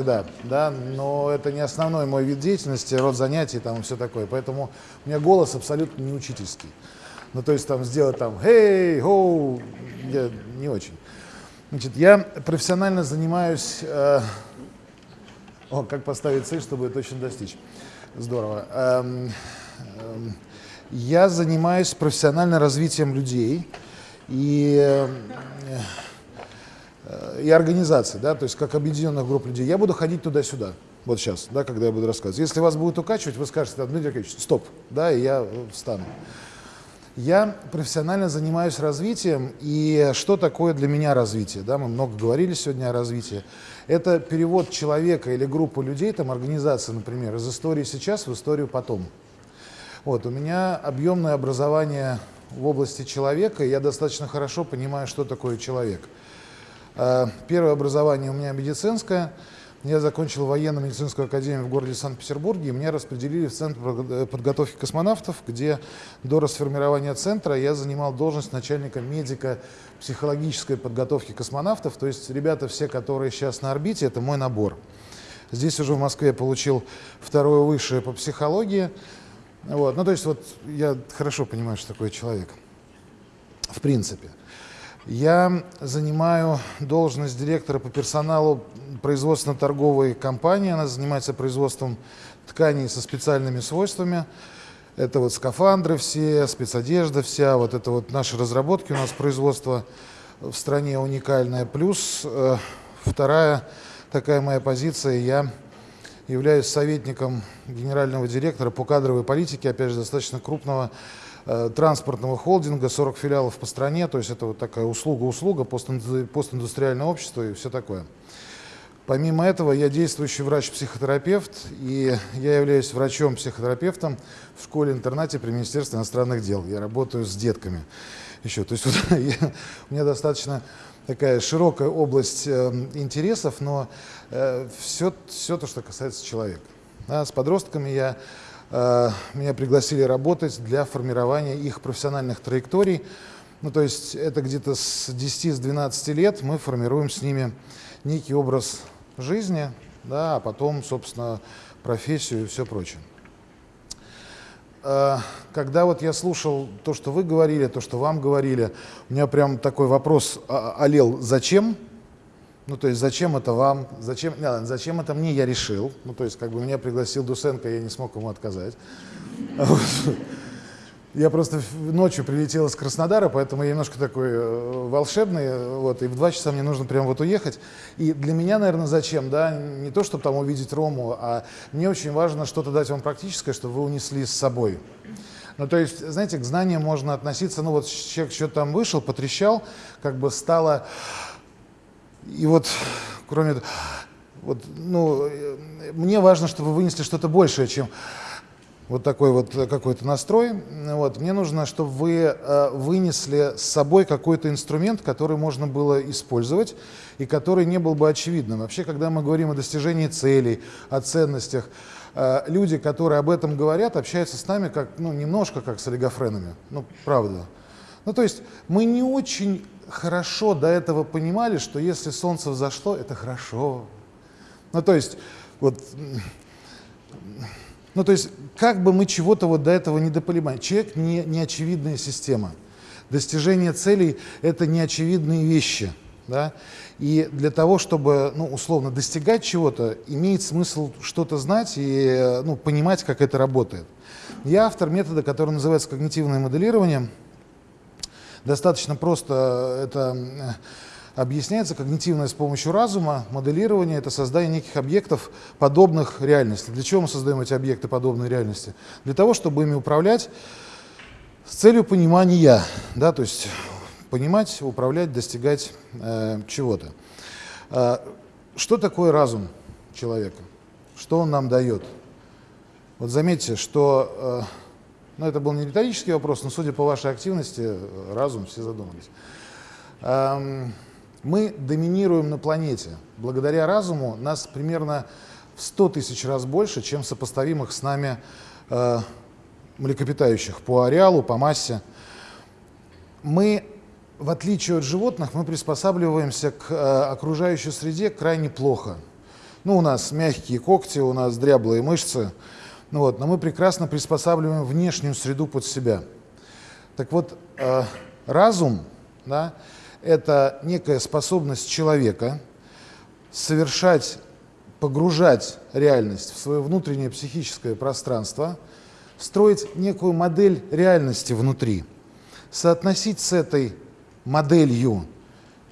Да, да, но это не основной мой вид деятельности, род занятий там и все такое. Поэтому у меня голос абсолютно не учительский. Ну, то есть там сделать там «Hey, ho!» я не очень. Значит, я профессионально занимаюсь... Э, о, как поставить цель, чтобы ее точно достичь. Здорово. Эм, эм, я занимаюсь профессиональным развитием людей и... Э, и организации, да, то есть как объединенных групп людей. Я буду ходить туда-сюда, вот сейчас, да, когда я буду рассказывать. Если вас будут укачивать, вы скажете, Дмитрий Аркадьевич, стоп, да, и я встану. Я профессионально занимаюсь развитием, и что такое для меня развитие? Да, мы много говорили сегодня о развитии. Это перевод человека или группы людей, там организации, например, из истории сейчас в историю потом. Вот, у меня объемное образование в области человека, и я достаточно хорошо понимаю, что такое человек. Э, первое образование у меня медицинское. Я закончил военно-медицинскую академию в городе Санкт-Петербурге, и меня распределили в Центр э, подготовки космонавтов, где до расформирования центра я занимал должность начальника медико-психологической подготовки космонавтов. То есть ребята все, которые сейчас на орбите, это мой набор. Здесь уже в Москве получил второе высшее по психологии. Вот. Ну, то есть вот я хорошо понимаю, что такое человек. В принципе. Я занимаю должность директора по персоналу производственно-торговой компании. Она занимается производством тканей со специальными свойствами. Это вот скафандры все, спецодежда вся, вот это вот наши разработки. У нас производство в стране уникальное. Плюс э, вторая такая моя позиция, я являюсь советником генерального директора по кадровой политике, опять же, достаточно крупного транспортного холдинга, 40 филиалов по стране, то есть это вот такая услуга-услуга, постиндустриальное общество и все такое. Помимо этого, я действующий врач-психотерапевт, и я являюсь врачом-психотерапевтом в школе-интернате при Министерстве иностранных дел. Я работаю с детками еще. То есть вот, я, у меня достаточно такая широкая область э, интересов, но э, все, все то, что касается человека. Да, с подростками я Э, меня пригласили работать для формирования их профессиональных траекторий. Ну, то есть это где-то с 10-12 лет мы формируем с ними некий образ жизни, да, а потом, собственно, профессию и все прочее. Э, когда вот я слушал то, что вы говорили, то, что вам говорили, у меня прям такой вопрос олел, зачем? Ну, то есть, зачем это вам, зачем, не, зачем это мне, я решил. Ну, то есть, как бы меня пригласил Дусенко, я не смог ему отказать. Я просто ночью прилетел из Краснодара, поэтому я немножко такой э, волшебный, вот, и в два часа мне нужно прям вот уехать. И для меня, наверное, зачем, да, не то, чтобы там увидеть Рому, а мне очень важно что-то дать вам практическое, чтобы вы унесли с собой. Ну, то есть, знаете, к знаниям можно относиться, ну, вот человек что-то там вышел, потрещал, как бы стало и вот, кроме этого, вот, ну, мне важно, чтобы вы вынесли что-то большее, чем вот такой вот какой-то настрой. Вот. Мне нужно, чтобы вы э, вынесли с собой какой-то инструмент, который можно было использовать и который не был бы очевидным. Вообще, когда мы говорим о достижении целей, о ценностях, э, люди, которые об этом говорят, общаются с нами как, ну, немножко как с олигофренами. Ну, правда. Ну, то есть мы не очень хорошо до этого понимали, что если солнце взошло, это хорошо. Ну, то есть, вот, ну, то есть, как бы мы чего-то вот до этого не допонимали. Человек не, не очевидная система. Достижение целей – это неочевидные вещи. Да? И для того, чтобы, ну, условно, достигать чего-то, имеет смысл что-то знать и ну, понимать, как это работает. Я автор метода, который называется когнитивное моделирование – Достаточно просто это объясняется когнитивное с помощью разума, моделирование – это создание неких объектов, подобных реальности. Для чего мы создаем эти объекты, подобной реальности? Для того, чтобы ими управлять с целью понимания, да, то есть понимать, управлять, достигать э, чего-то. Э, что такое разум человека? Что он нам дает? Вот заметьте, что… Э, но это был не риторический вопрос, но судя по вашей активности, разум, все задумались. Эм, мы доминируем на планете. Благодаря разуму нас примерно в 100 тысяч раз больше, чем сопоставимых с нами э, млекопитающих по ареалу, по массе. Мы, в отличие от животных, мы приспосабливаемся к э, окружающей среде крайне плохо. Ну, у нас мягкие когти, у нас дряблые мышцы, ну, вот, но мы прекрасно приспосабливаем внешнюю среду под себя. Так вот, э, разум, да, это некая способность человека совершать, погружать реальность в свое внутреннее психическое пространство, строить некую модель реальности внутри, соотносить с этой моделью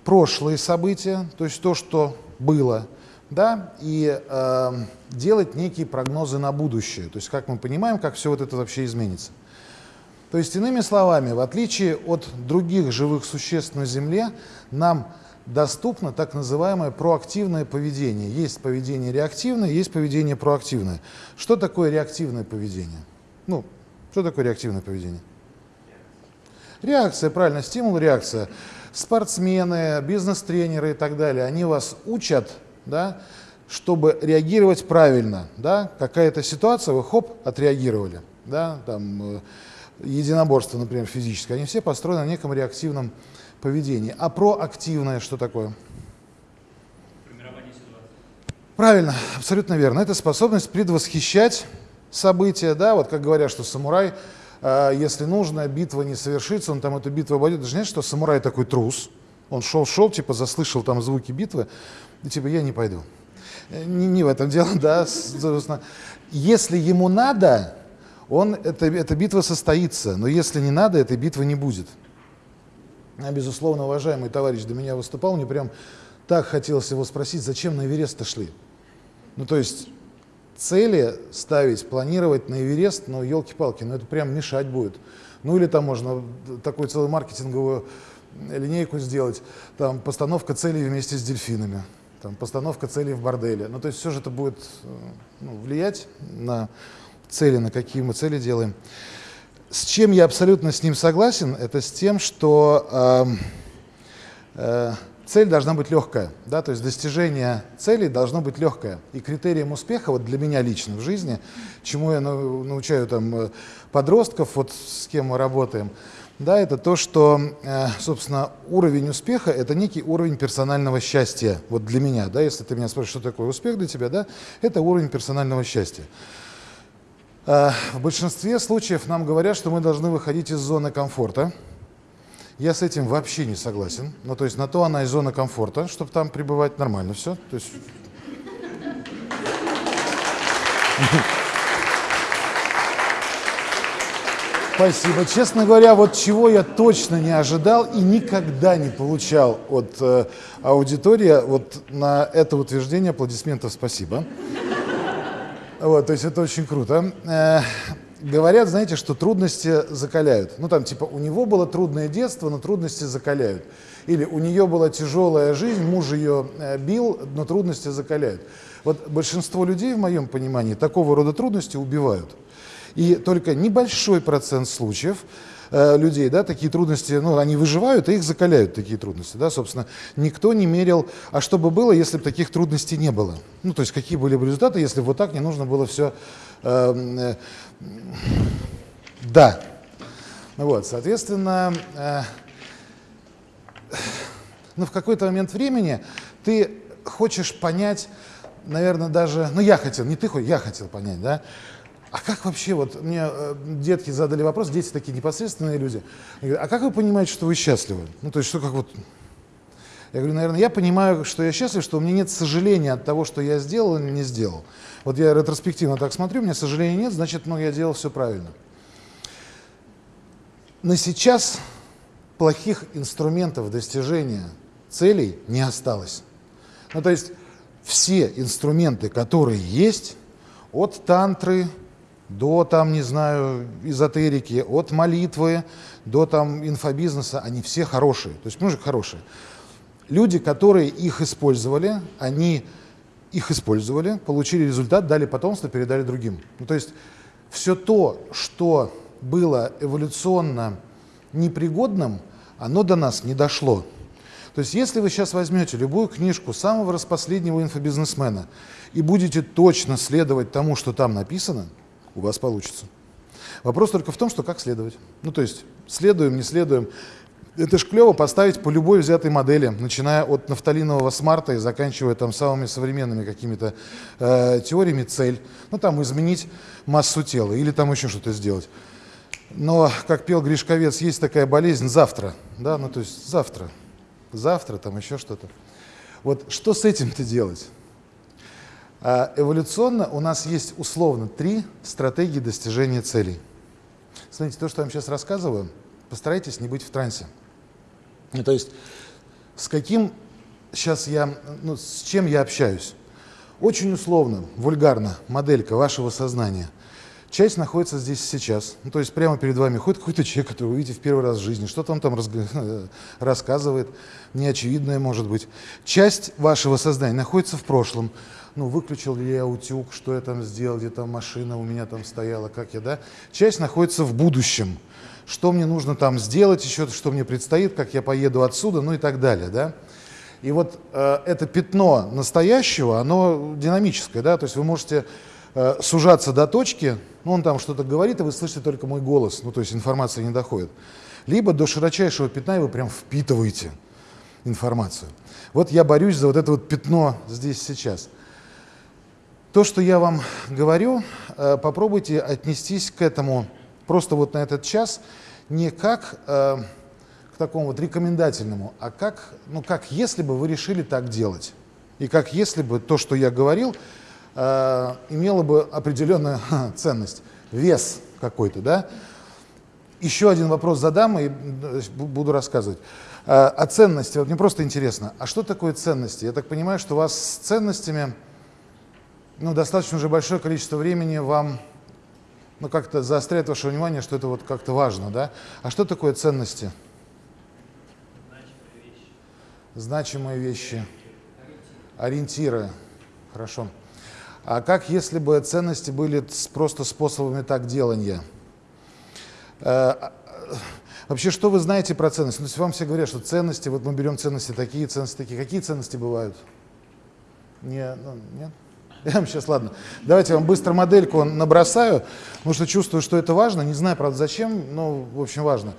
прошлые события, то есть то, что было, да, и э, делать некие прогнозы на будущее, то есть как мы понимаем, как все вот это вообще изменится. То есть, иными словами, в отличие от других живых существ на Земле, нам доступно так называемое проактивное поведение. Есть поведение реактивное, есть поведение проактивное. Что такое реактивное поведение? Ну, что такое реактивное поведение? Реакция, правильно, стимул, реакция. Спортсмены, бизнес-тренеры и так далее, они вас учат, да, чтобы реагировать правильно. Да? Какая-то ситуация, вы хоп, отреагировали. Да? Там, э, единоборство, например, физическое, они все построены на неком реактивном поведении. А проактивное что такое? Правильно, абсолютно верно. Это способность предвосхищать события, да, вот как говорят, что самурай, э, если нужно, битва не совершится, он там эту битву обойдет. Даже знаешь, что самурай такой трус, он шел-шел, типа заслышал там звуки битвы, и типа я не пойду. Э, не, не в этом дело, да, собственно. Если ему надо, он, это, эта битва состоится, но если не надо, этой битвы не будет. А, безусловно, уважаемый товарищ до меня выступал, мне прям так хотелось его спросить, зачем на Эверест-то шли? Ну, то есть цели ставить, планировать на Эверест, ну, елки-палки, ну, это прям мешать будет. Ну, или там можно такую целую маркетинговую линейку сделать, там, постановка целей вместе с дельфинами, там, постановка целей в борделе. Ну, то есть все же это будет э, ну, влиять на цели, на какие мы цели делаем. С чем я абсолютно с ним согласен, это с тем, что э, э, цель должна быть легкая, да, то есть достижение цели должно быть легкое. И критерием успеха, вот для меня лично в жизни, чему я научаю там э, подростков, вот с кем мы работаем, да, это то, что, э, собственно, уровень успеха – это некий уровень персонального счастья. Вот для меня, да, если ты меня спрашиваешь, что такое успех для тебя, да, это уровень персонального счастья. Э, в большинстве случаев нам говорят, что мы должны выходить из зоны комфорта. Я с этим вообще не согласен. Ну, то есть на то она и зона комфорта, чтобы там пребывать нормально все. То есть... Спасибо. Честно говоря, вот чего я точно не ожидал и никогда не получал от э, аудитории, вот на это утверждение аплодисментов спасибо. Вот, то есть это очень круто. Э, говорят, знаете, что трудности закаляют. Ну, там, типа, у него было трудное детство, но трудности закаляют. Или у нее была тяжелая жизнь, муж ее э, бил, но трудности закаляют. Вот большинство людей, в моем понимании, такого рода трудности убивают. И только небольшой процент случаев Э, людей, да, такие трудности, ну, они выживают, и их закаляют, такие трудности, да, собственно. Никто не мерил, а что бы было, если бы таких трудностей не было? Ну, то есть, какие были бы результаты, если бы вот так не нужно было все... Э, э, да. Вот, соответственно, э, ну, в какой-то момент времени ты хочешь понять, наверное, даже, ну, я хотел, не ты, я хотел понять, да, а как вообще, вот мне э, детки задали вопрос, дети такие непосредственные люди, говорят, а как вы понимаете, что вы счастливы? Ну, то есть, что как вот... Я говорю, наверное, я понимаю, что я счастлив, что у меня нет сожаления от того, что я сделал или не сделал. Вот я ретроспективно так смотрю, у меня сожаления нет, значит, ну, я делал все правильно. На сейчас плохих инструментов достижения целей не осталось. Ну, то есть все инструменты, которые есть, от тантры, до там, не знаю, эзотерики, от молитвы до там инфобизнеса, они все хорошие, то есть мужик хорошие. Люди, которые их использовали, они их использовали, получили результат, дали потомство, передали другим. Ну, то есть все то, что было эволюционно непригодным, оно до нас не дошло. То есть если вы сейчас возьмете любую книжку самого распоследнего инфобизнесмена и будете точно следовать тому, что там написано, у вас получится. Вопрос только в том, что как следовать. Ну, то есть, следуем, не следуем. Это ж клево поставить по любой взятой модели, начиная от нафталинового смарта и заканчивая там самыми современными какими-то э, теориями цель. Ну там изменить массу тела или там еще что-то сделать. Но, как пел Гришковец, есть такая болезнь завтра, да, ну то есть завтра, завтра там еще что-то. Вот что с этим-то делать? А эволюционно у нас есть условно три стратегии достижения целей. Смотрите, то, что я вам сейчас рассказываю, постарайтесь не быть в трансе. То есть с каким сейчас я, ну, с чем я общаюсь? Очень условно, вульгарно, моделька вашего сознания. Часть находится здесь сейчас. Ну, то есть прямо перед вами ходит какой-то человек, который вы видите в первый раз в жизни. Что-то он там рассказывает, неочевидное может быть. Часть вашего сознания находится в прошлом. Ну, выключил ли я утюг, что я там сделал, где там машина у меня там стояла, как я, да? Часть находится в будущем что мне нужно там сделать, еще что мне предстоит, как я поеду отсюда, ну и так далее, да. И вот э, это пятно настоящего, оно динамическое, да, то есть вы можете э, сужаться до точки, ну он там что-то говорит, и вы слышите только мой голос, ну то есть информация не доходит. Либо до широчайшего пятна, и вы прям впитываете информацию. Вот я борюсь за вот это вот пятно здесь сейчас. То, что я вам говорю, э, попробуйте отнестись к этому просто вот на этот час не как э, к такому вот рекомендательному, а как, ну, как если бы вы решили так делать. И как если бы то, что я говорил, э, имело бы определенную ценность, вес какой-то, да. Еще один вопрос задам и буду рассказывать. Э, о ценности. Вот мне просто интересно, а что такое ценности? Я так понимаю, что у вас с ценностями ну, достаточно уже большое количество времени вам ну, как-то заостряет ваше внимание, что это вот как-то важно, да? А что такое ценности? Значимые вещи. Ориентиры. Хорошо. А как если бы ценности были просто способами так делания? Э, вообще, что вы знаете про ценности? Ну, вам все говорят, что ценности, вот мы берем ценности такие, ценности такие. Какие ценности бывают? Не, ну, нет? Я вам сейчас, ладно, давайте вам быстро модельку набросаю, потому что чувствую, что это важно. Не знаю, правда, зачем, но, в общем, важно.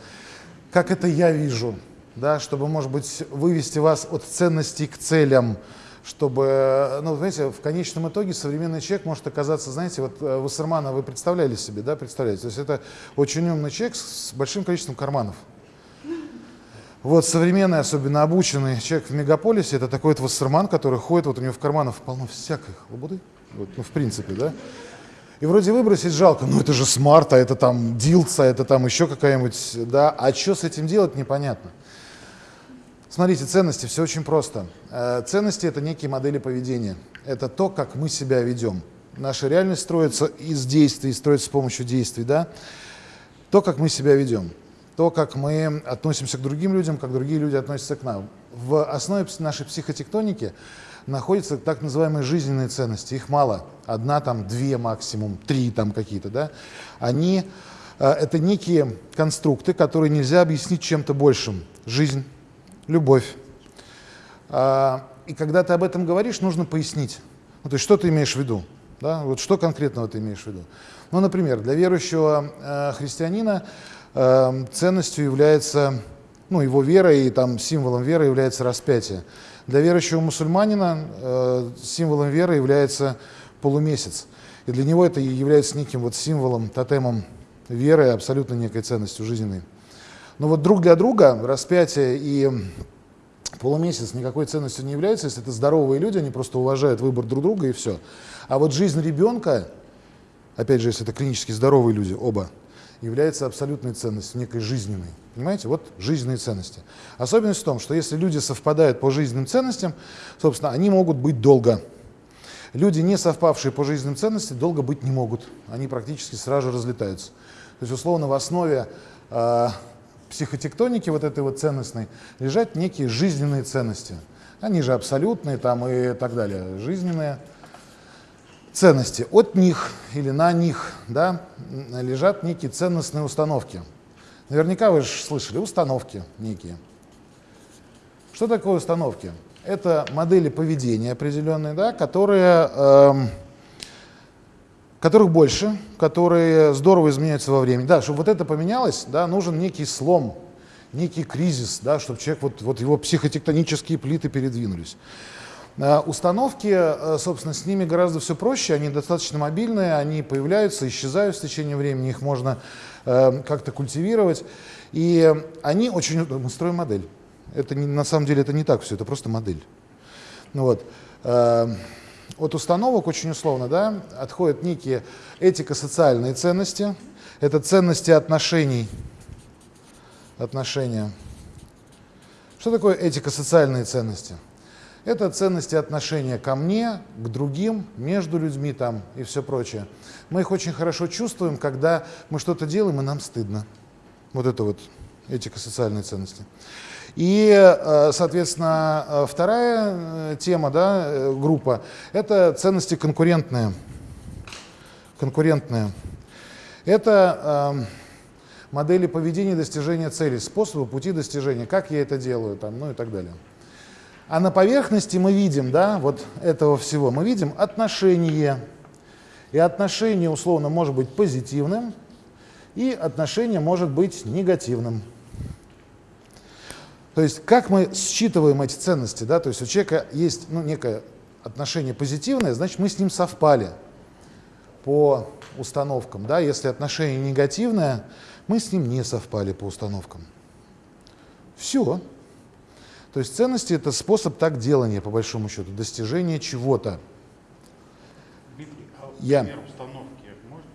Как это я вижу, да, чтобы, может быть, вывести вас от ценностей к целям, чтобы, ну, знаете, в конечном итоге современный человек может оказаться, знаете, вот э, Вассермана вы представляли себе, да, представляете? То есть это очень умный человек с большим количеством карманов. Вот современный, особенно обученный человек в мегаполисе, это такой вот вассерман, который ходит, вот у него в карманах полно всякой лабуды, вот, ну, в принципе, да. И вроде выбросить жалко, ну это же смарт, а это там дилца, это там еще какая-нибудь, да, а что с этим делать, непонятно. Смотрите, ценности, все очень просто. Э, ценности – это некие модели поведения. Это то, как мы себя ведем. Наша реальность строится из действий, строится с помощью действий, да. То, как мы себя ведем то, как мы относимся к другим людям, как другие люди относятся к нам. В основе нашей психотектоники находятся так называемые жизненные ценности. Их мало. Одна, там, две максимум, три там какие-то. Да? Они, э, это некие конструкты, которые нельзя объяснить чем-то большим. Жизнь, любовь. А, и когда ты об этом говоришь, нужно пояснить. Ну, то есть что ты имеешь в виду? Да? Вот что конкретно ты имеешь в виду? Ну, например, для верующего э, христианина Эм, ценностью является, ну, его вера и там символом веры является распятие. Для верующего мусульманина э, символом веры является полумесяц. И для него это является неким вот символом, тотемом веры, абсолютно некой ценностью жизненной. Но вот друг для друга распятие и полумесяц никакой ценностью не являются, если это здоровые люди, они просто уважают выбор друг друга и все. А вот жизнь ребенка, опять же, если это клинически здоровые люди, оба, является абсолютной ценностью, некой жизненной. Понимаете? Вот жизненные ценности. Особенность в том, что если люди совпадают по жизненным ценностям, собственно, они могут быть долго. Люди, не совпавшие по жизненным ценностям, долго быть не могут. Они практически сразу же разлетаются. То есть, условно, в основе э, психотектоники вот этой вот ценностной лежат некие жизненные ценности. Они же абсолютные там и так далее. Жизненные ценности. От них или на них да, лежат некие ценностные установки. Наверняка вы же слышали, установки некие. Что такое установки? Это модели поведения определенные, да, которые, э, которых больше, которые здорово изменяются во времени. Да, чтобы вот это поменялось, да, нужен некий слом, некий кризис, да, чтобы человек, вот, вот его психотектонические плиты передвинулись. А установки, э, собственно, с ними гораздо все проще, они достаточно мобильные, они появляются, исчезают в течение времени, их можно э, как-то культивировать. И они очень... Мы строим модель. Это не, на самом деле это не так все, это просто модель. Ну вот. Э, от установок очень условно да, отходят некие этико-социальные ценности. Это ценности отношений. Отношения. Что такое этико-социальные ценности? Это ценности отношения ко мне, к другим, между людьми там и все прочее. Мы их очень хорошо чувствуем, когда мы что-то делаем, и нам стыдно. Вот это вот этико-социальные ценности. И, э, соответственно, э, вторая э, тема, да, группа, это ценности конкурентные. Конкурентные. Это э, модели поведения достижения целей, способы, пути достижения, как я это делаю, там, ну и так далее. А на поверхности мы видим, да, вот этого всего, мы видим отношение. И отношение, условно, может быть позитивным, и отношение может быть негативным. То есть как мы считываем эти ценности, да, то есть у человека есть ну, некое отношение позитивное, значит мы с ним совпали по установкам, да, если отношение негативное, мы с ним не совпали по установкам. Все. То есть ценности это способ так делания, по большому счету, достижения чего-то. Дмитрий, а Я. пример установки можете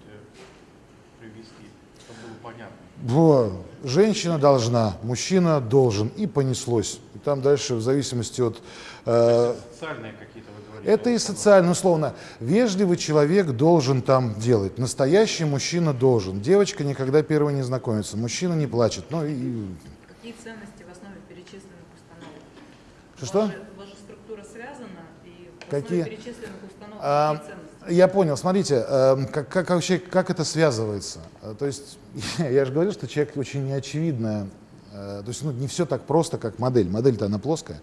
привести, чтобы было понятно? Во, женщина должна, мужчина должен, и понеслось. И там дальше, в зависимости от... Э, социальные какие-то вы говорите? Это и социально, условно. Вежливый человек должен там делать, настоящий мужчина должен. Девочка никогда первой не знакомится, мужчина не плачет. Ну, и... Какие ценности в основе перечисленных установок? Что-что? Ваша структура связана, и Какие? основе перечисленных установок а? Я понял. Смотрите, э, как, как, вообще, как это связывается? Э, то есть, я же говорил, что человек очень неочевидная. Э, то есть, ну, не все так просто, как модель. Модель-то она плоская.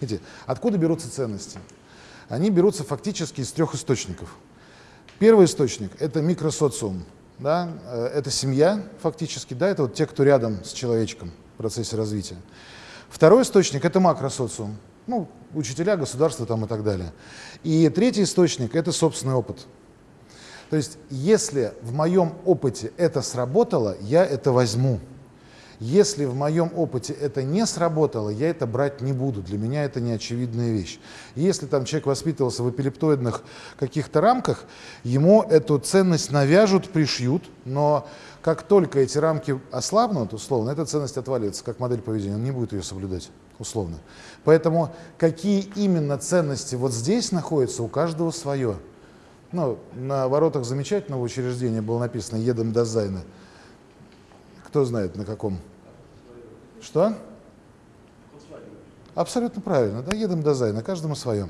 Видите, откуда берутся ценности? Они берутся фактически из трех источников. Первый источник – это микросоциум. Да? Это семья фактически, да? это вот те, кто рядом с человечком в процессе развития. Второй источник – это макросоциум ну, учителя, государство там и так далее. И третий источник – это собственный опыт. То есть, если в моем опыте это сработало, я это возьму. Если в моем опыте это не сработало, я это брать не буду. Для меня это неочевидная вещь. Если там человек воспитывался в эпилептоидных каких-то рамках, ему эту ценность навяжут, пришьют, но как только эти рамки ослабнут, условно, эта ценность отвалится, как модель поведения, он не будет ее соблюдать, условно. Поэтому какие именно ценности вот здесь находятся, у каждого свое. Ну, на воротах замечательного учреждения было написано «Едем до Зайна». Кто знает, на каком? Что? Абсолютно правильно, да, едем до Зайна, каждому свое.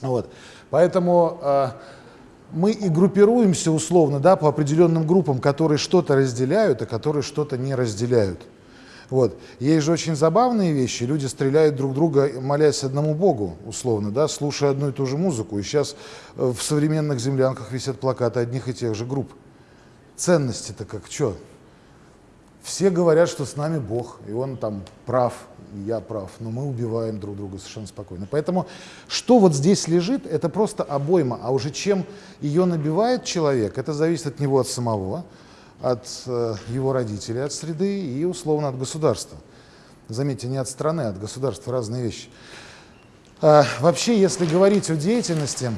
Вот. Поэтому э, мы и группируемся условно да, по определенным группам, которые что-то разделяют, а которые что-то не разделяют. Вот. Есть же очень забавные вещи. Люди стреляют друг друга, молясь одному Богу, условно, да, слушая одну и ту же музыку. И сейчас э, в современных землянках висят плакаты одних и тех же групп. Ценности-то как, что? Все говорят, что с нами Бог, и Он там прав, и я прав, но мы убиваем друг друга совершенно спокойно. Поэтому что вот здесь лежит, это просто обойма, а уже чем ее набивает человек, это зависит от него, от самого, от э, его родителей, от среды и условно от государства. Заметьте, не от страны, а от государства разные вещи. А, вообще, если говорить о деятельности,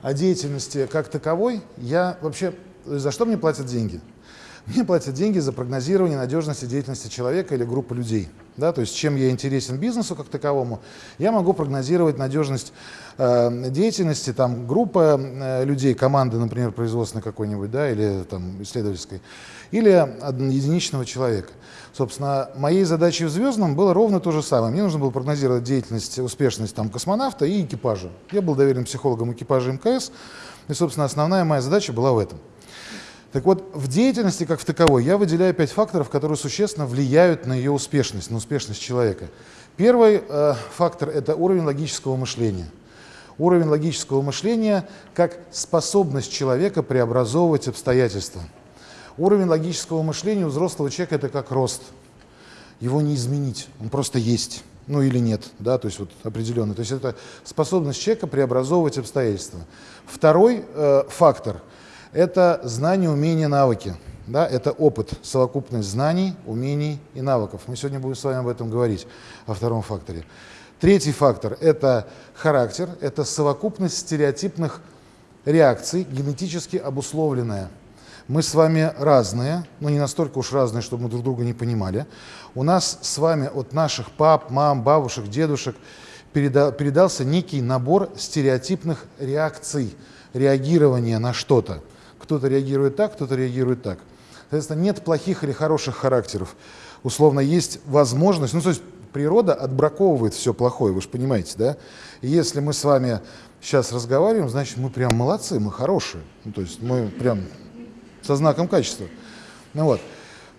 о деятельности как таковой, я вообще, за что мне платят деньги? Мне платят деньги за прогнозирование надежности деятельности человека или группы людей. Да, то есть чем я интересен бизнесу как таковому, я могу прогнозировать надежность э, деятельности там, группы э, людей, команды, например, производственной какой-нибудь, да, или там, исследовательской, или единичного человека. Собственно, моей задачей в «Звездном» было ровно то же самое. Мне нужно было прогнозировать деятельность, успешность там, космонавта и экипажа. Я был доверенным психологом экипажа МКС, и, собственно, основная моя задача была в этом. Так вот, в деятельности как в таковой я выделяю пять факторов, которые существенно влияют на ее успешность, на успешность человека. Первый э, фактор – это уровень логического мышления. Уровень логического мышления как способность человека преобразовывать обстоятельства. Уровень логического мышления у взрослого человека это как рост. Его не изменить, он просто есть. Ну или нет, да, то есть вот определенно. То есть это способность человека преобразовывать обстоятельства. Второй э, фактор – это знания, умения, навыки. Да, это опыт, совокупность знаний, умений и навыков. Мы сегодня будем с вами об этом говорить, о втором факторе. Третий фактор – это характер, это совокупность стереотипных реакций, генетически обусловленная. Мы с вами разные, но не настолько уж разные, чтобы мы друг друга не понимали. У нас с вами от наших пап, мам, бабушек, дедушек переда передался некий набор стереотипных реакций, реагирования на что-то. Кто-то реагирует так, кто-то реагирует так. Соответственно, нет плохих или хороших характеров. Условно, есть возможность, ну, то есть природа отбраковывает все плохое, вы же понимаете, да? И если мы с вами сейчас разговариваем, значит, мы прям молодцы, мы хорошие. Ну, то есть мы прям со знаком качества. Ну вот.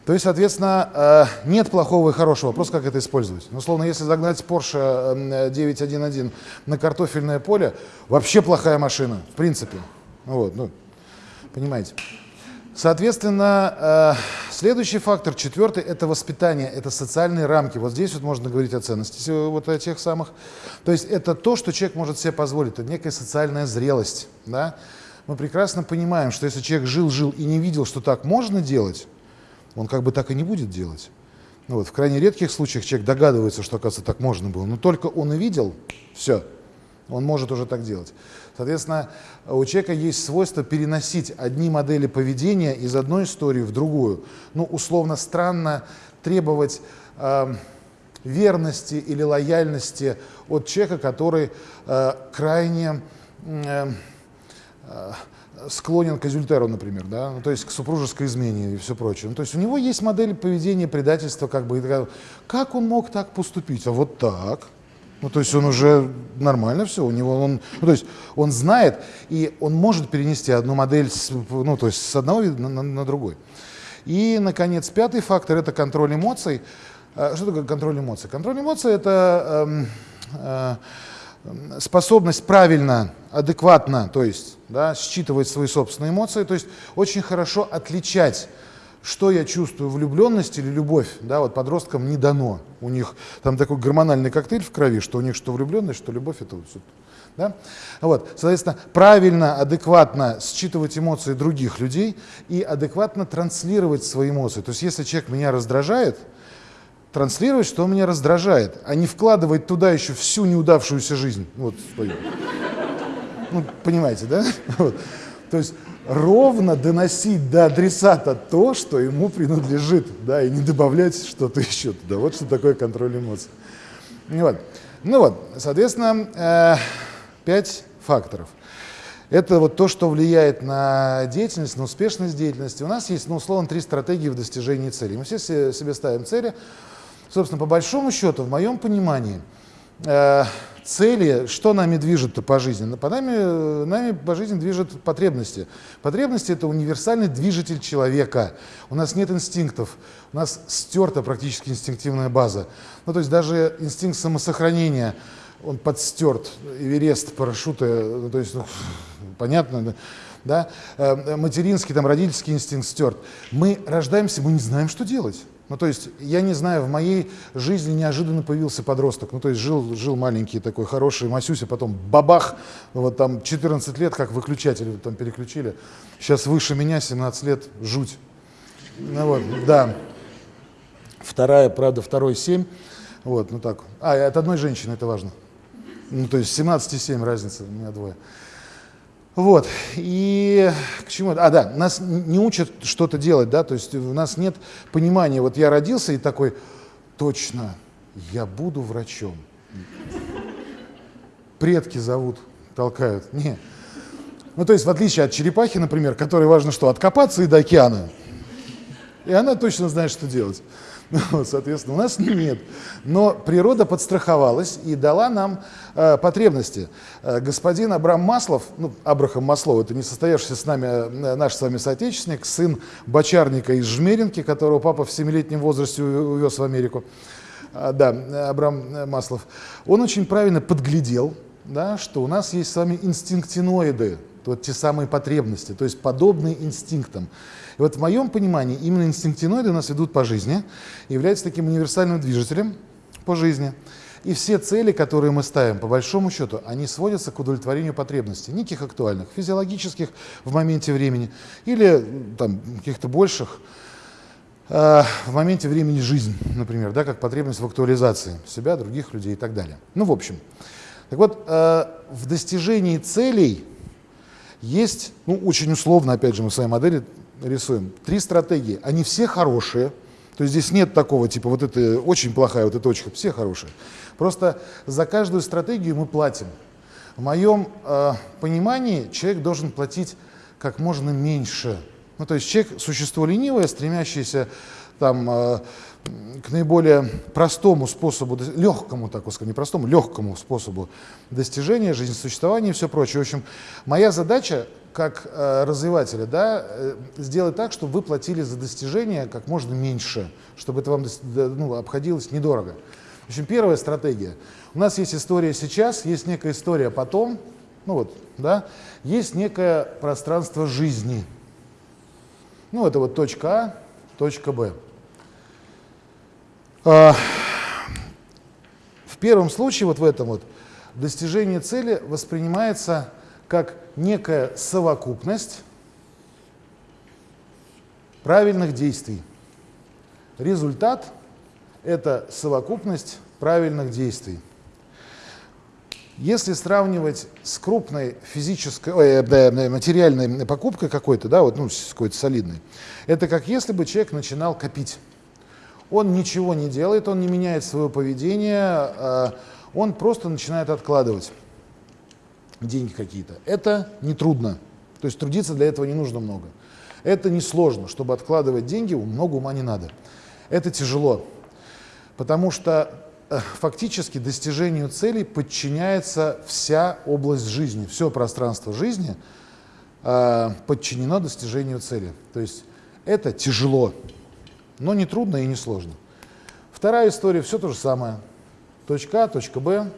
То есть, соответственно, э, нет плохого и хорошего. Вопрос, как это использовать. Ну, условно, если загнать Porsche 911 на картофельное поле, вообще плохая машина, в принципе. Вот, ну, понимаете. Соответственно, э, следующий фактор, четвертый, это воспитание, это социальные рамки. Вот здесь вот можно говорить о ценности вот о тех самых. То есть это то, что человек может себе позволить, это некая социальная зрелость. Да? Мы прекрасно понимаем, что если человек жил-жил и не видел, что так можно делать, он как бы так и не будет делать. Ну вот, в крайне редких случаях человек догадывается, что, оказывается, так можно было. Но только он и видел, все, он может уже так делать. Соответственно, у человека есть свойство переносить одни модели поведения из одной истории в другую. Ну, условно, странно требовать э, верности или лояльности от человека, который э, крайне э, э, склонен к азюльтеру, например, да, ну, то есть к супружеской измене и все прочее. Ну, то есть у него есть модель поведения, предательства, как бы, как он мог так поступить? А вот так. Ну, то есть он уже нормально все, у него он, ну, то есть он знает, и он может перенести одну модель, с, ну, то есть с одного вида на, на, на другой. И, наконец, пятый фактор – это контроль эмоций. А, что такое контроль эмоций? Контроль эмоций – это э, э, способность правильно, адекватно, то есть да, считывать свои собственные эмоции, то есть очень хорошо отличать что я чувствую, влюбленность или любовь, да, вот подросткам не дано. У них там такой гормональный коктейль в крови, что у них что влюбленность, что любовь, это вот. Да? Вот, соответственно, правильно, адекватно считывать эмоции других людей и адекватно транслировать свои эмоции. То есть если человек меня раздражает, транслировать, что он меня раздражает, а не вкладывать туда еще всю неудавшуюся жизнь. Вот свою. Ну, понимаете, да? Вот. То есть ровно доносить до адресата то, что ему принадлежит, да, и не добавлять что-то еще туда. Вот что такое контроль эмоций. Ну вот, ну вот соответственно, э, пять факторов. Это вот то, что влияет на деятельность, на успешность деятельности. У нас есть, ну, условно, три стратегии в достижении цели. Мы все себе ставим цели. Собственно, по большому счету, в моем понимании, э, цели, что нами движет-то по жизни? По нами, нами по жизни движет потребности. Потребности – это универсальный движитель человека. У нас нет инстинктов, у нас стерта практически инстинктивная база. Ну, то есть даже инстинкт самосохранения, он подстерт, Эверест, парашюты, ну, то есть, ну, понятно, да? Э, материнский, там, родительский инстинкт стерт. Мы рождаемся, мы не знаем, что делать. Ну, то есть, я не знаю, в моей жизни неожиданно появился подросток. Ну, то есть, жил, жил маленький такой хороший Масюся, потом бабах, вот там 14 лет, как выключатель там переключили. Сейчас выше меня, 17 лет, жуть. Ну, вот, да. Вторая, правда, второй 7. Вот, ну так. А, от одной женщины, это важно. Ну, то есть 17 и 7 разница, у меня двое. Вот, и к чему? А, да, нас не учат что-то делать, да, то есть у нас нет понимания, вот я родился и такой, точно, я буду врачом. Предки зовут, толкают. Не. Ну, то есть, в отличие от черепахи, например, которой важно что, откопаться и до океана. И она точно знает, что делать. Соответственно, у нас нет. Но природа подстраховалась и дала нам э, потребности. Э, господин Абрам Маслов, ну, Абрахам Маслов, это не состоявшийся с нами э, наш с вами соотечественник, сын бочарника из Жмеринки, которого папа в 7-летнем возрасте увез в Америку. Э, да, Абрам Маслов. Он очень правильно подглядел, да, что у нас есть с вами инстинктиноиды, вот те самые потребности, то есть подобные инстинктам. И вот в моем понимании именно инстинктиноиды нас ведут по жизни, являются таким универсальным движителем по жизни. И все цели, которые мы ставим, по большому счету, они сводятся к удовлетворению потребностей, неких актуальных, физиологических в моменте времени или там, каких-то больших э, в моменте времени жизнь, например, да, как потребность в актуализации себя, других людей и так далее. Ну, в общем. Так вот, э, в достижении целей есть, ну, очень условно, опять же, мы в своей модели рисуем, три стратегии. Они все хорошие, то есть здесь нет такого, типа, вот это очень плохая, вот это очень, все хорошие. Просто за каждую стратегию мы платим. В моем э, понимании человек должен платить как можно меньше. Ну, то есть человек – существо ленивое, стремящееся там, э, к наиболее простому способу, легкому, так скажем, не простому, легкому способу достижения жизнесуществования и все прочее. В общем, моя задача как э, развивателя, да, э, сделать так, чтобы вы платили за достижения как можно меньше, чтобы это вам ну, обходилось недорого. В общем, первая стратегия. У нас есть история сейчас, есть некая история потом, ну вот, да, есть некое пространство жизни. Ну, это вот точка А, точка Б. А, в первом случае, вот в этом вот, достижение цели воспринимается как некая совокупность правильных действий. Результат это совокупность правильных действий. Если сравнивать с крупной физической, ой, да, материальной покупкой какой-то, да, вот, ну, какой-то солидной, это как если бы человек начинал копить. Он ничего не делает, он не меняет свое поведение, а он просто начинает откладывать деньги какие-то. Это не трудно, то есть трудиться для этого не нужно много. Это не сложно, чтобы откладывать деньги, много ума не надо. Это тяжело, потому что э, фактически достижению целей подчиняется вся область жизни, все пространство жизни э, подчинено достижению цели. То есть это тяжело, но не трудно и не сложно. Вторая история, все то же самое. Точка А, точка Б.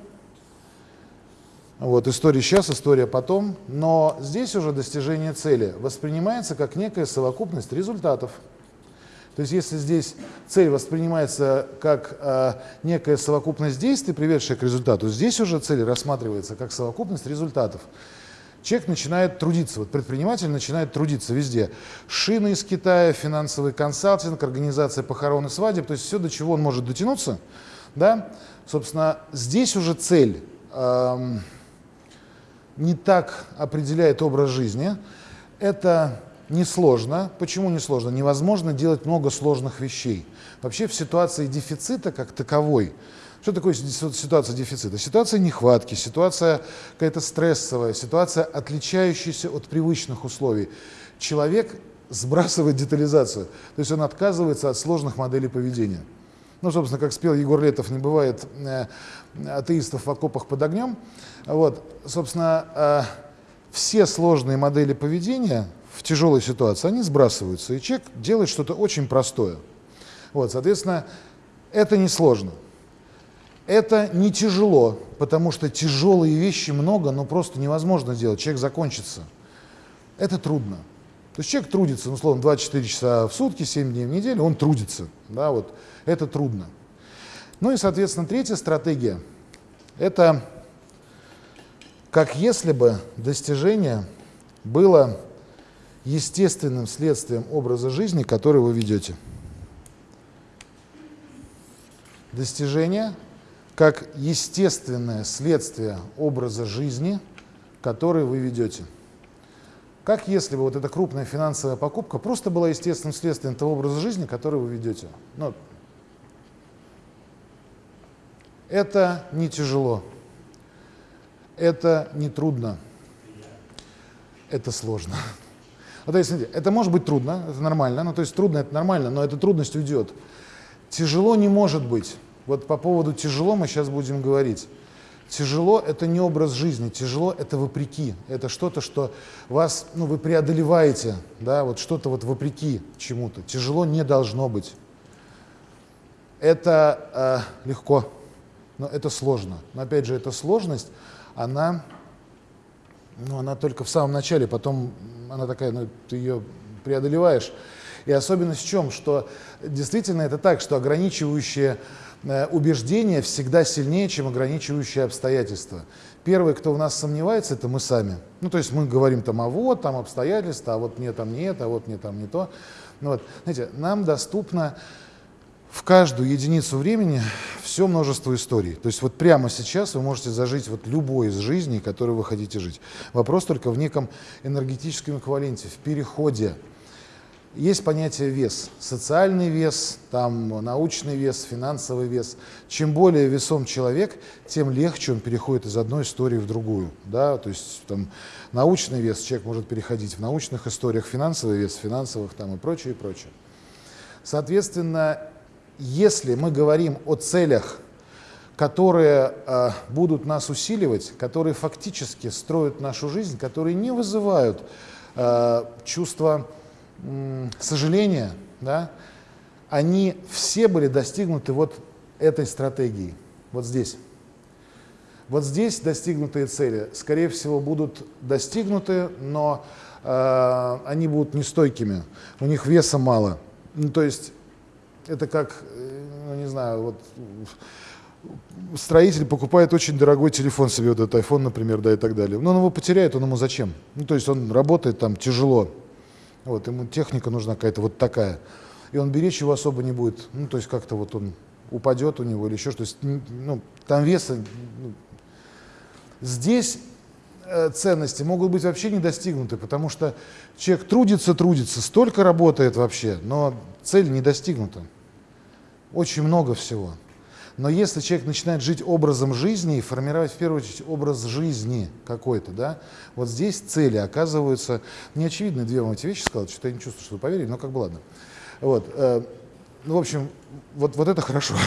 Вот, история сейчас, история потом. Но здесь уже достижение цели воспринимается как некая совокупность результатов. То есть если здесь цель воспринимается как э, некая совокупность действий, приведшая к результату, здесь уже цель рассматривается как совокупность результатов. Человек начинает трудиться, вот предприниматель начинает трудиться везде. Шины из Китая, финансовый консалтинг, организация похорон и свадеб, то есть все, до чего он может дотянуться. Да? Собственно, здесь уже цель эм, не так определяет образ жизни. Это несложно. Почему несложно? Невозможно делать много сложных вещей. Вообще в ситуации дефицита как таковой, что такое ситуация дефицита? Ситуация нехватки, ситуация какая-то стрессовая, ситуация, отличающаяся от привычных условий. Человек сбрасывает детализацию, то есть он отказывается от сложных моделей поведения. Ну, собственно, как спел Егор Летов, не бывает э, атеистов в окопах под огнем. Вот, собственно, э, все сложные модели поведения в тяжелой ситуации, они сбрасываются, и человек делает что-то очень простое. Вот, соответственно, это несложно. Это не тяжело, потому что тяжелые вещи много, но просто невозможно делать, человек закончится. Это трудно. То есть человек трудится, ну, условно, 24 часа в сутки, 7 дней в неделю, он трудится. Да, вот. Это трудно. Ну и, соответственно, третья стратегия – это как если бы достижение было естественным следствием образа жизни, который вы ведете. Достижение как естественное следствие образа жизни, который вы ведете. Как если бы вот эта крупная финансовая покупка просто была естественным следствием того образа жизни, который вы ведете. Ну, это не тяжело, это не трудно, это сложно. Вот, есть, смотрите, это может быть трудно, это нормально, ну то есть трудно, это нормально, но эта трудность уйдет. Тяжело не может быть. Вот по поводу тяжело мы сейчас будем говорить. Тяжело – это не образ жизни, тяжело – это вопреки. Это что-то, что вас, ну, вы преодолеваете, да, вот что-то вот вопреки чему-то. Тяжело не должно быть. Это э, легко, но это сложно. Но опять же, эта сложность, она ну, она только в самом начале, потом она такая, ну, ты ее преодолеваешь. И особенность в чем? Что действительно это так, что ограничивающие э, убеждения всегда сильнее, чем ограничивающие обстоятельства. Первый, кто в нас сомневается, это мы сами. Ну, то есть мы говорим там, а вот там обстоятельства, а вот мне там не это, а вот мне там не то. Ну, вот, знаете, нам доступно в каждую единицу времени все множество историй. То есть вот прямо сейчас вы можете зажить вот любой из жизней, которую вы хотите жить. Вопрос только в неком энергетическом эквиваленте, в переходе. Есть понятие вес, социальный вес, там научный вес, финансовый вес. Чем более весом человек, тем легче он переходит из одной истории в другую. Да? То есть там, научный вес человек может переходить в научных историях, финансовый вес, финансовых там, и прочее, и прочее. Соответственно, если мы говорим о целях, которые э, будут нас усиливать, которые фактически строят нашу жизнь, которые не вызывают э, чувства э, сожаления, да, они все были достигнуты вот этой стратегией, вот здесь. Вот здесь достигнутые цели, скорее всего, будут достигнуты, но э, они будут нестойкими, у них веса мало. Ну, то есть это как, э, ну не знаю, вот строитель покупает очень дорогой телефон себе, вот этот iPhone, например, да, и так далее. Но он его потеряет, он ему зачем? Ну, то есть он работает там тяжело, вот, ему техника нужна какая-то вот такая. И он беречь его особо не будет. Ну, то есть как-то вот он упадет у него или еще что-то. Ну, там веса... Ну. Здесь э, ценности могут быть вообще не достигнуты, потому что человек трудится, трудится, столько работает вообще, но цель не достигнута. Очень много всего. Но если человек начинает жить образом жизни и формировать в первую очередь образ жизни какой-то, да, вот здесь цели оказываются неочевидные. Две вам эти вещи сказал, что-то я не чувствую, что вы поверили, но как бы ладно. Вот, э, ну, в общем, вот, вот это хорошо.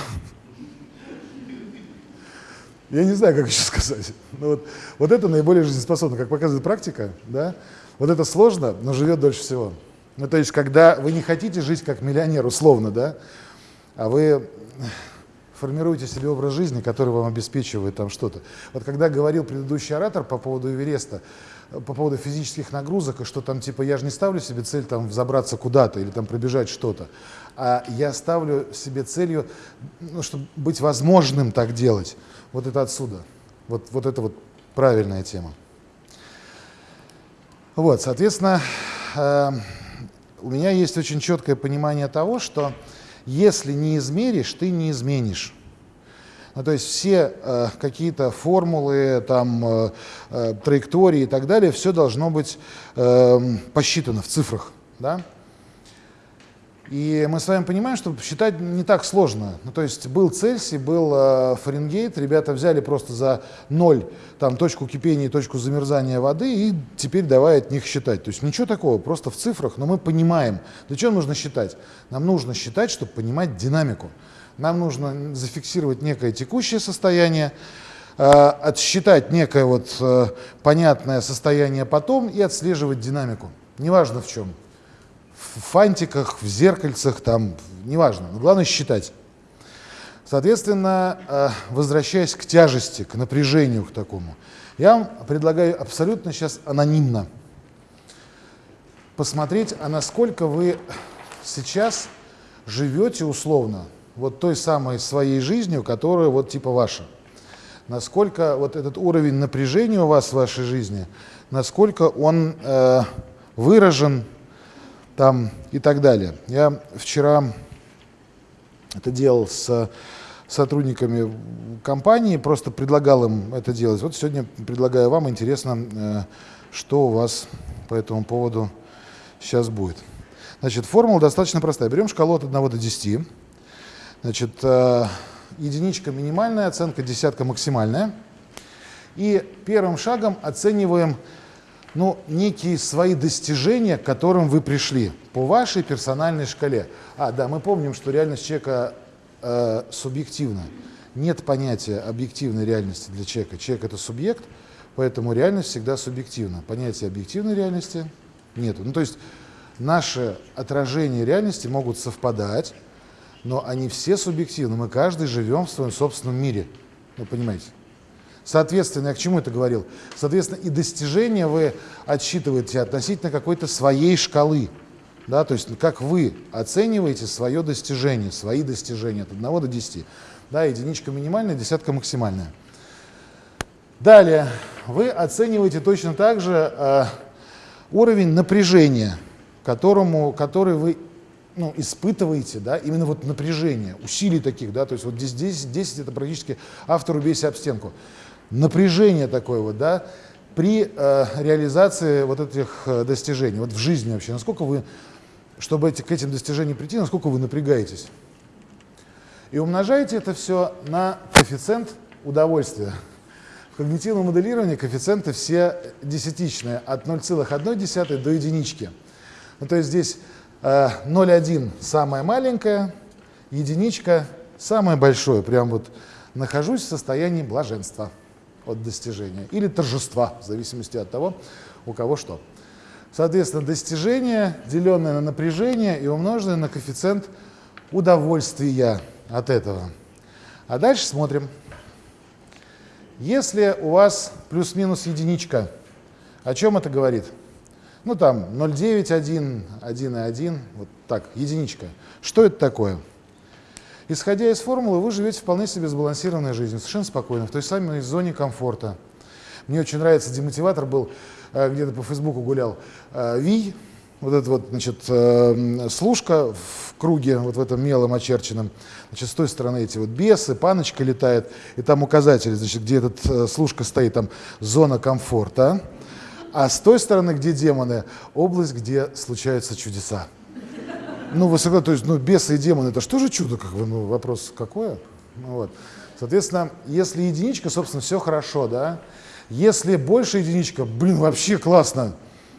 Я не знаю, как еще сказать. Но вот, вот это наиболее жизнеспособно, как показывает практика, да, вот это сложно, но живет дольше всего. Ну, то есть, когда вы не хотите жить как миллионер, условно, да, а вы формируете себе образ жизни, который вам обеспечивает там что-то. Вот когда говорил предыдущий оратор по поводу Эвереста, по поводу физических нагрузок, и что там типа я же не ставлю себе цель там взобраться куда-то или там пробежать что-то, а я ставлю себе целью, ну, чтобы быть возможным так делать. Вот это отсюда. Вот, вот это вот правильная тема. Вот, соответственно, э, у меня есть очень четкое понимание того, что если не измеришь, ты не изменишь. Ну, то есть все э, какие-то формулы, там, э, э, траектории и так далее, все должно быть э, посчитано в цифрах. Да? И мы с вами понимаем, что считать не так сложно. Ну, то есть был Цельсий, был э, Фаренгейт, ребята взяли просто за ноль там, точку кипения и точку замерзания воды, и теперь давай от них считать. То есть ничего такого, просто в цифрах, но мы понимаем. Для чего нужно считать? Нам нужно считать, чтобы понимать динамику. Нам нужно зафиксировать некое текущее состояние, э, отсчитать некое вот, э, понятное состояние потом и отслеживать динамику. Неважно в чем в фантиках, в зеркальцах, там, неважно, но главное считать. Соответственно, э, возвращаясь к тяжести, к напряжению к такому, я вам предлагаю абсолютно сейчас анонимно посмотреть, а насколько вы сейчас живете условно вот той самой своей жизнью, которая вот типа ваша. Насколько вот этот уровень напряжения у вас в вашей жизни, насколько он э, выражен, там и так далее. Я вчера это делал с сотрудниками компании, просто предлагал им это делать. Вот сегодня предлагаю вам, интересно, э, что у вас по этому поводу сейчас будет. Значит, формула достаточно простая. Берем шкалу от 1 до 10. Значит, э, единичка минимальная, оценка десятка максимальная. И первым шагом оцениваем ну, некие свои достижения, к которым вы пришли по вашей персональной шкале. А, да, мы помним, что реальность человека э, субъективна. Нет понятия объективной реальности для человека. Человек – это субъект, поэтому реальность всегда субъективна. Понятия объективной реальности нет. Ну, то есть наши отражения реальности могут совпадать, но они все субъективны. Мы каждый живем в своем собственном мире. Вы понимаете? Соответственно, я к чему это говорил? Соответственно, и достижения вы отсчитываете относительно какой-то своей шкалы. Да, то есть как вы оцениваете свое достижение, свои достижения от 1 до 10. Да, единичка минимальная, десятка максимальная. Далее, вы оцениваете точно так же э, уровень напряжения, которому, который вы ну, испытываете, да, именно вот напряжение, усилий таких, да, то есть вот здесь 10, 10 это практически автор убейся об стенку. Напряжение такое вот, да, при э, реализации вот этих э, достижений, вот в жизни вообще, насколько вы, чтобы эти, к этим достижениям прийти, насколько вы напрягаетесь. И умножаете это все на коэффициент удовольствия. В когнитивном моделировании коэффициенты все десятичные, от 0,1 до единички. Ну, то есть здесь э, 0,1 самое маленькое, единичка самое большое. Прям вот нахожусь в состоянии блаженства от достижения или торжества, в зависимости от того, у кого что. Соответственно, достижение, деленное на напряжение и умноженное на коэффициент удовольствия от этого. А дальше смотрим. Если у вас плюс-минус единичка, о чем это говорит? Ну там 0,9, 1, 1 и 1, вот так, единичка. Что это такое? Исходя из формулы, вы живете вполне себе сбалансированной жизнью, совершенно спокойно, в той самой зоне комфорта. Мне очень нравится, демотиватор был, э, где-то по Фейсбуку гулял, э, Ви, вот эта вот, значит, э, служка в круге, вот в этом мелом очерченном, значит, с той стороны эти вот бесы, паночка летает, и там указатель, значит, где этот служка стоит, там зона комфорта, а с той стороны, где демоны, область, где случаются чудеса. Ну, высоко, то есть, ну, бесы и демоны, это что же чудо, как бы, ну, вопрос какое? Ну, вот. Соответственно, если единичка, собственно, все хорошо, да. Если больше единичка, блин, вообще классно.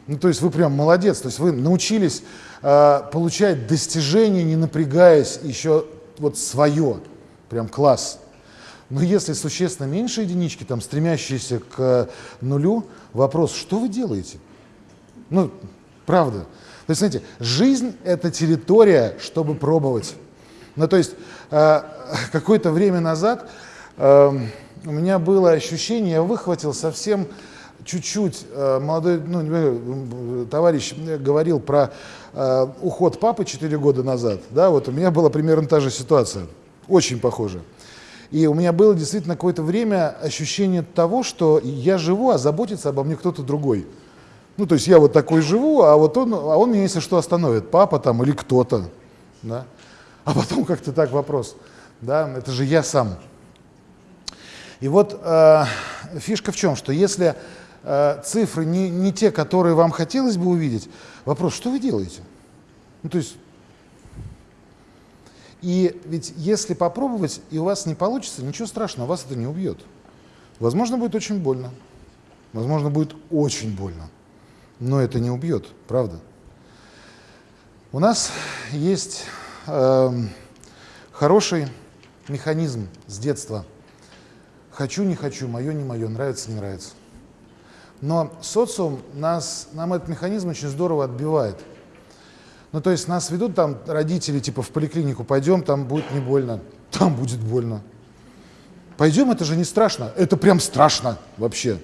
Ну, то есть вы прям молодец, то есть вы научились э, получать достижения, не напрягаясь, еще вот свое, прям класс. Но если существенно меньше единички, там, стремящиеся к нулю, вопрос, что вы делаете? Ну, правда. То есть, знаете, жизнь — это территория, чтобы пробовать. Ну, то есть, э, какое-то время назад э, у меня было ощущение, я выхватил совсем чуть-чуть, э, молодой ну, товарищ говорил про э, уход папы 4 года назад, да, вот у меня была примерно та же ситуация, очень похожая. И у меня было действительно какое-то время ощущение того, что я живу, а заботится обо мне кто-то другой. Ну, то есть я вот такой живу, а вот он, а он меня, если что, остановит, папа там или кто-то, да. А потом как-то так вопрос, да, это же я сам. И вот э, фишка в чем, что если э, цифры не, не те, которые вам хотелось бы увидеть, вопрос, что вы делаете? Ну, то есть, и ведь если попробовать, и у вас не получится, ничего страшного, вас это не убьет. Возможно, будет очень больно. Возможно, будет очень больно но это не убьет, правда? У нас есть э, хороший механизм с детства. Хочу, не хочу, мое, не мое, нравится, не нравится. Но социум нас, нам этот механизм очень здорово отбивает. Ну, то есть нас ведут там родители, типа в поликлинику пойдем, там будет не больно, там будет больно. Пойдем, это же не страшно, это прям страшно вообще.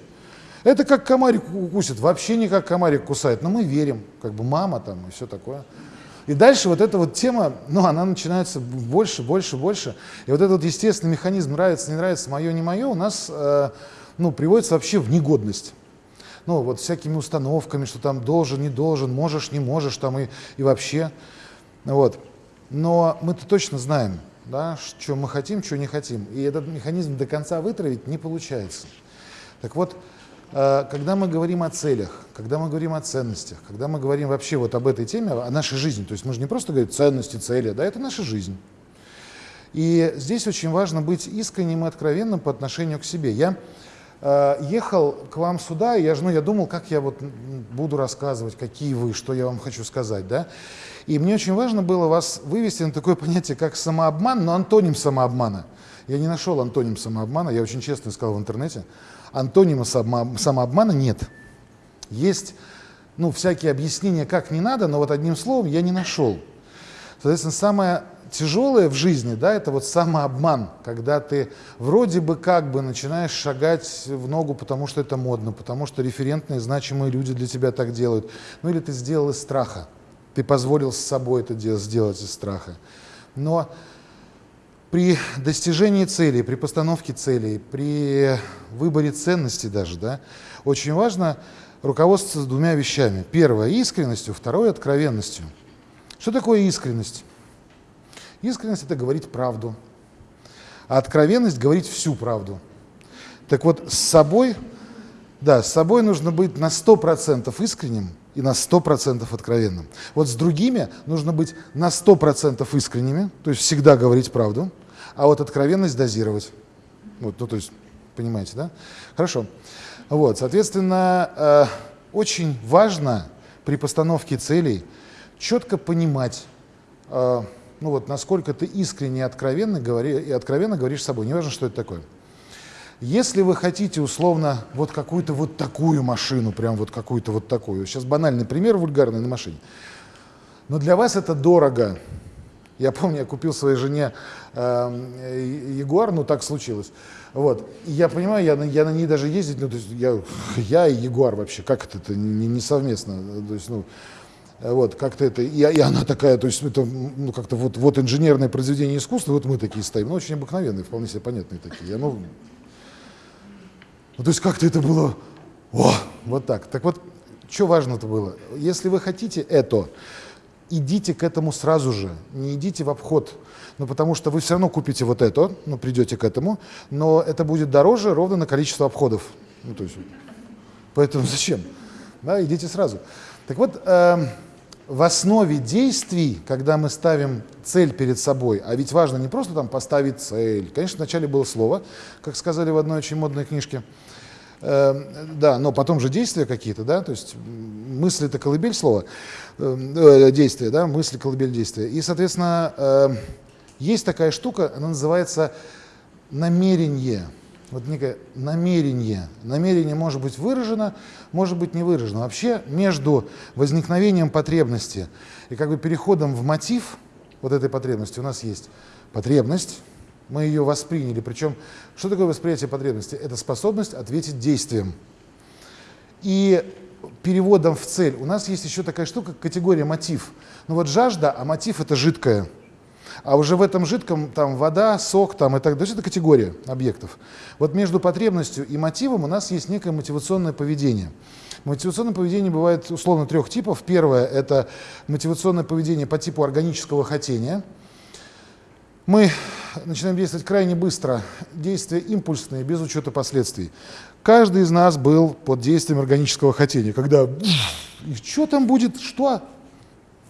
Это как комарик укусит, вообще не как комарик кусает, но мы верим, как бы мама там и все такое. И дальше вот эта вот тема, ну, она начинается больше, больше, больше. И вот этот вот естественный механизм нравится, не нравится, мое, не мое, у нас, э, ну, приводится вообще в негодность. Ну, вот всякими установками, что там должен, не должен, можешь, не можешь, там и, и вообще. Вот. Но мы-то точно знаем, да, что мы хотим, что не хотим. И этот механизм до конца вытравить не получается. Так вот, когда мы говорим о целях, когда мы говорим о ценностях, когда мы говорим вообще вот об этой теме, о нашей жизни, то есть мы же не просто говорим ценности, цели, да, это наша жизнь. И здесь очень важно быть искренним и откровенным по отношению к себе. Я э, ехал к вам сюда, и я, ну, я думал, как я вот буду рассказывать, какие вы, что я вам хочу сказать, да. И мне очень важно было вас вывести на такое понятие, как самообман, но антоним самообмана. Я не нашел антоним самообмана, я очень честно искал в интернете. Антонима самообмана нет. Есть ну, всякие объяснения, как не надо, но вот одним словом я не нашел. Соответственно, самое тяжелое в жизни, да, это вот самообман, когда ты вроде бы как бы начинаешь шагать в ногу, потому что это модно, потому что референтные, значимые люди для тебя так делают. Ну или ты сделал из страха, ты позволил с собой это сделать из страха. Но при достижении целей, при постановке целей, при выборе ценностей даже, да, очень важно руководствоваться двумя вещами. Первое – искренностью, второе – откровенностью. Что такое искренность? Искренность – это говорить правду, а откровенность – говорить всю правду. Так вот, с собой, да, с собой нужно быть на 100% искренним и на 100% откровенным. Вот с другими нужно быть на 100% искренними, то есть всегда говорить правду, а вот откровенность дозировать. Вот, ну, то есть, понимаете, да? Хорошо. Вот, соответственно, э, очень важно при постановке целей четко понимать, э, ну вот, насколько ты искренне и откровенно, говори, и откровенно говоришь с собой, неважно, что это такое. Если вы хотите условно вот какую-то вот такую машину, прям вот какую-то вот такую, сейчас банальный пример вульгарный на машине, но для вас это дорого. Я помню, я купил своей жене э, Ягуар, ну так случилось. Вот. И я понимаю, я, я на ней даже ездить, ну, то есть я, я и Ягуар вообще, как это, это не, не совместно. То есть, ну, вот, как-то это, и, и она такая, то есть это, ну, как-то вот, вот инженерное произведение искусства, вот мы такие стоим, ну, очень обыкновенные, вполне себе понятные такие. Ну, ну, то есть как-то это было, о, вот так. Так вот, что важно-то было? Если вы хотите это, идите к этому сразу же, не идите в обход, ну, потому что вы все равно купите вот это, ну, придете к этому, но это будет дороже ровно на количество обходов. Ну, то есть, поэтому зачем? Да, идите сразу. Так вот, э, в основе действий, когда мы ставим цель перед собой, а ведь важно не просто там поставить цель, конечно, вначале было слово, как сказали в одной очень модной книжке, да, но потом же действия какие-то, да, то есть мысли это колыбель слова, э, действия, да, мысли, колыбель действия. И, соответственно, э, есть такая штука, она называется намерение вот некое намерение. Намерение может быть выражено, может быть не выражено. Вообще между возникновением потребности и как бы переходом в мотив вот этой потребности у нас есть потребность, мы ее восприняли. Причем, что такое восприятие потребности? Это способность ответить действием. И переводом в цель у нас есть еще такая штука, категория мотив. Ну вот жажда, а мотив это жидкое. А уже в этом жидком там вода, сок там и так далее. Это категория объектов. Вот между потребностью и мотивом у нас есть некое мотивационное поведение. Мотивационное поведение бывает условно трех типов. Первое – это мотивационное поведение по типу органического хотения. Мы начинаем действовать крайне быстро, действия импульсные, без учета последствий. Каждый из нас был под действием органического хотения, когда и что там будет, что,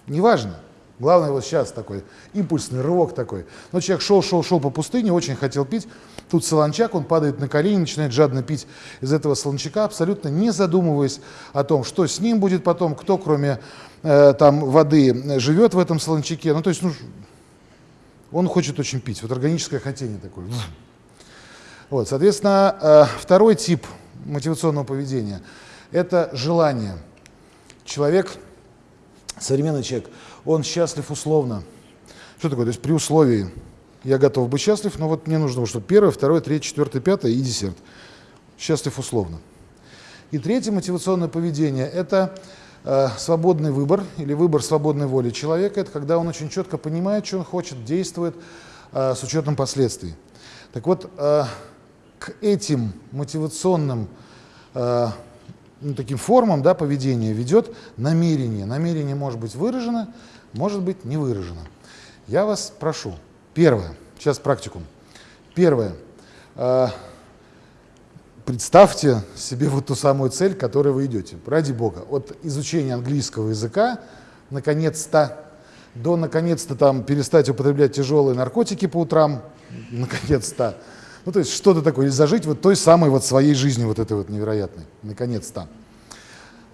неважно. Главное вот сейчас такой импульсный рывок такой. Но человек шел, шел, шел по пустыне, очень хотел пить. Тут солончак, он падает на колени, начинает жадно пить из этого солончака, абсолютно не задумываясь о том, что с ним будет потом, кто кроме э, там воды живет в этом солончаке. Ну то есть ну, он хочет очень пить. Вот органическое хотение такое. Вот, соответственно, э, второй тип мотивационного поведения – это желание. Человек, современный человек – он счастлив условно. Что такое? То есть при условии, я готов быть счастлив, но вот мне нужно, чтобы первое, второе, третье, четвертое, пятое и десерт. Счастлив условно. И третье мотивационное поведение – это свободный выбор или выбор свободной воли человека. Это когда он очень четко понимает, что он хочет, действует э, с учетом последствий. Так вот, э, к этим мотивационным э, ну, таким формам да, поведения ведет намерение. Намерение может быть выражено, может быть не выражено. Я вас прошу, первое, сейчас практикум. Первое, э, представьте себе вот ту самую цель, к которой вы идете. Ради Бога, от изучения английского языка, наконец-то, до наконец-то там перестать употреблять тяжелые наркотики по утрам, наконец-то, ну, то есть что-то такое, или зажить вот той самой вот своей жизнью вот этой вот невероятной, наконец-то.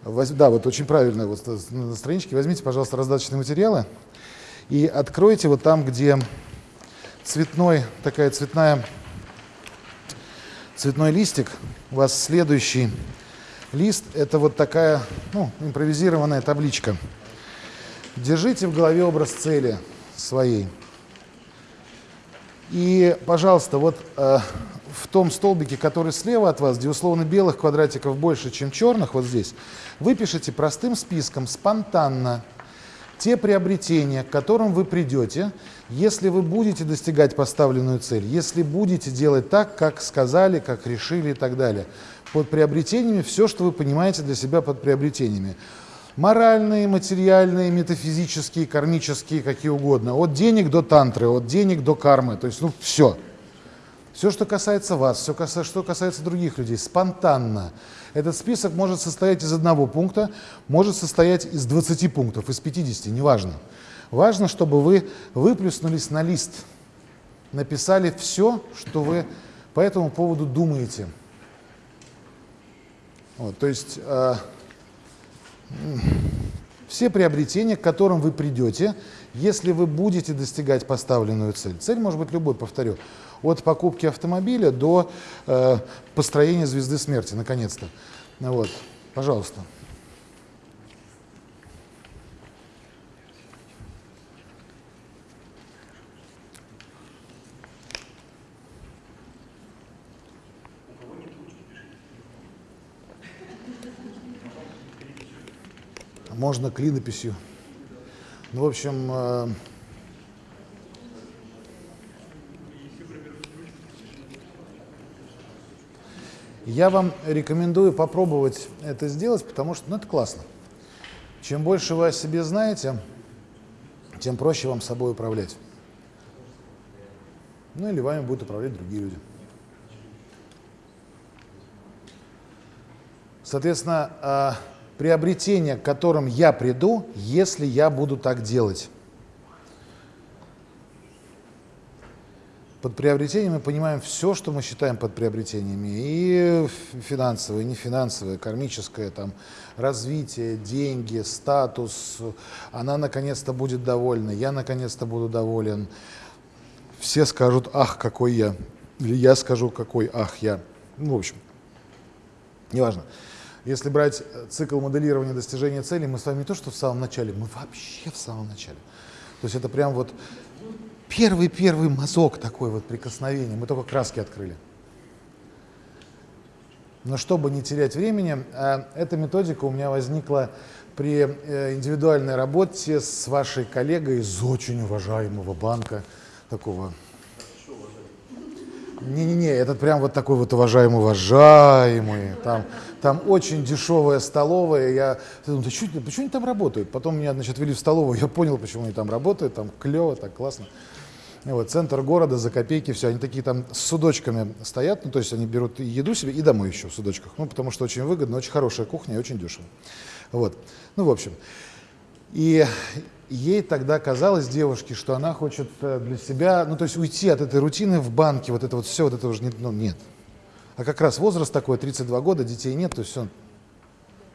Да, вот очень правильно, вот на страничке возьмите, пожалуйста, раздаточные материалы и откройте вот там, где цветной, такая цветная, цветной листик, у вас следующий лист, это вот такая, ну, импровизированная табличка. Держите в голове образ цели своей. И, пожалуйста, вот э, в том столбике, который слева от вас, где условно белых квадратиков больше, чем черных, вот здесь, вы пишете простым списком, спонтанно, те приобретения, к которым вы придете, если вы будете достигать поставленную цель, если будете делать так, как сказали, как решили и так далее. Под приобретениями все, что вы понимаете для себя под приобретениями. Моральные, материальные, метафизические, кармические, какие угодно. От денег до тантры, от денег до кармы. То есть, ну, все. Все, что касается вас, все, что касается других людей, спонтанно. Этот список может состоять из одного пункта, может состоять из 20 пунктов, из 50, неважно. Важно, чтобы вы выплюснулись на лист, написали все, что вы по этому поводу думаете. Вот, то есть э, все приобретения, к которым вы придете, если вы будете достигать поставленную цель. Цель может быть любой, повторю. От покупки автомобиля до э, построения звезды смерти, наконец-то. Вот, пожалуйста. Можно клинописью. Ну, в общем, я вам рекомендую попробовать это сделать, потому что ну, это классно. Чем больше вы о себе знаете, тем проще вам собой управлять. Ну или вами будут управлять другие люди. Соответственно, э, приобретение, к которым я приду, если я буду так делать. Под приобретением мы понимаем все, что мы считаем под приобретениями. И финансовое, и нефинансовое, кармическое, там, развитие, деньги, статус. Она наконец-то будет довольна, я наконец-то буду доволен. Все скажут, ах, какой я. Или я скажу, какой, ах, я. Ну, в общем, неважно. Если брать э, цикл моделирования достижения цели, мы с вами не то, что в самом начале, мы вообще в самом начале. То есть это прям вот первый-первый мазок такой вот прикосновение. Мы только краски открыли. Но чтобы не терять времени, э, эта методика у меня возникла при э, индивидуальной работе с вашей коллегой из очень уважаемого банка, такого не-не-не, этот прям вот такой вот уважаемый, уважаемый. Там, там очень дешевая столовая. Я думаю, да что, почему они там работают? Потом меня, значит, вели в столовую, я понял, почему они там работают. Там клево, так классно. Вот, центр города, за копейки, все. Они такие там с судочками стоят, ну, то есть они берут еду себе и домой еще в судочках. Ну, потому что очень выгодно, очень хорошая кухня и очень дешево. Вот. Ну, в общем. И ей тогда казалось девушке, что она хочет э, для себя, ну то есть уйти от этой рутины в банке, вот это вот все, вот это уже не, ну, нет. А как раз возраст такой, 32 года, детей нет, то есть все,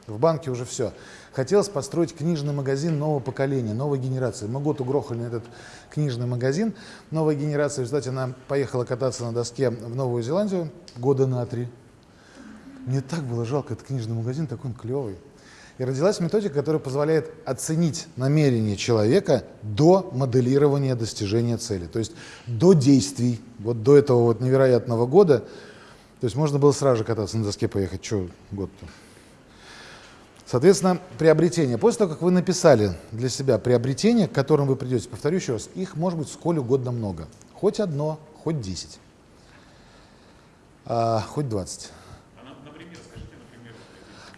в банке уже все. Хотелось построить книжный магазин нового поколения, новой генерации. Мы год угрохали этот книжный магазин. Новая генерация, кстати, она поехала кататься на доске в Новую Зеландию года на три. Мне так было жалко этот книжный магазин, такой он клевый. И родилась методика, которая позволяет оценить намерение человека до моделирования достижения цели. То есть до действий, вот до этого вот невероятного года. То есть можно было сразу же кататься на доске, поехать, что год-то. Соответственно, приобретение. После того, как вы написали для себя приобретение, к которым вы придете, повторю еще раз, их может быть сколь угодно много. Хоть одно, хоть десять, а, хоть двадцать. А, например, скажите, например.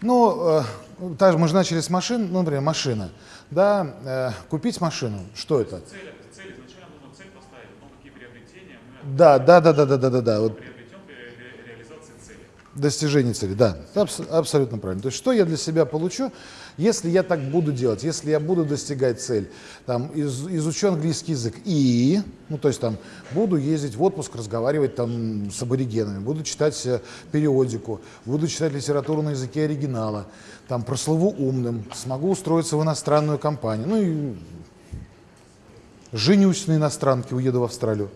Ну, ну, также мы же начали с машин, ну, например, машина. Да, э, купить машину, что это? Цель, цель изначально нужно цель поставить, но какие приобретения мы да, да, да, да, да, да, да, да. Вот. приобретем при реализации цели. Достижение цели, да, абс абсолютно правильно. То есть что я для себя получу, если я так буду делать, если я буду достигать цель, там, из, изучу английский язык и, ну, то есть там, буду ездить в отпуск, разговаривать там с аборигенами, буду читать э, периодику, буду читать литературу на языке оригинала, там, прослыву умным, смогу устроиться в иностранную компанию, ну и женюсь на иностранке, уеду в Австралию,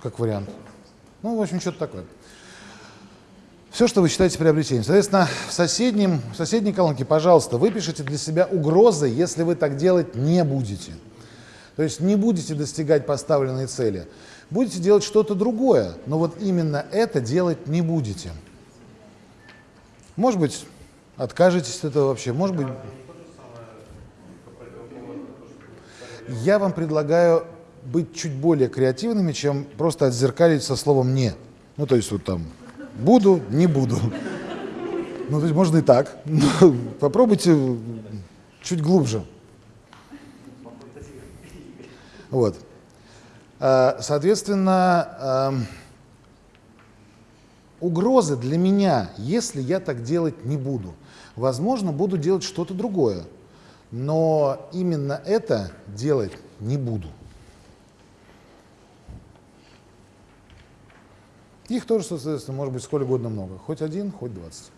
как вариант. Ну, в общем, что-то такое. Все, что вы считаете приобретением. Соответственно, в, соседнем, в соседней колонке, пожалуйста, выпишите для себя угрозы, если вы так делать не будете. То есть не будете достигать поставленной цели. Будете делать что-то другое, но вот именно это делать не будете. Может быть, откажетесь от этого вообще, может быть... Я вам предлагаю быть чуть более креативными, чем просто отзеркалить со словом «не». Ну, то есть вот там «буду», «не буду». Ну, то есть можно и так. Но попробуйте чуть глубже. Вот. А, Соответственно, ам, угрозы для меня, если я так делать не буду. Возможно, буду делать что-то другое, но именно это делать не буду. Их тоже, соответственно, может быть сколь угодно много. Хоть один, хоть двадцать.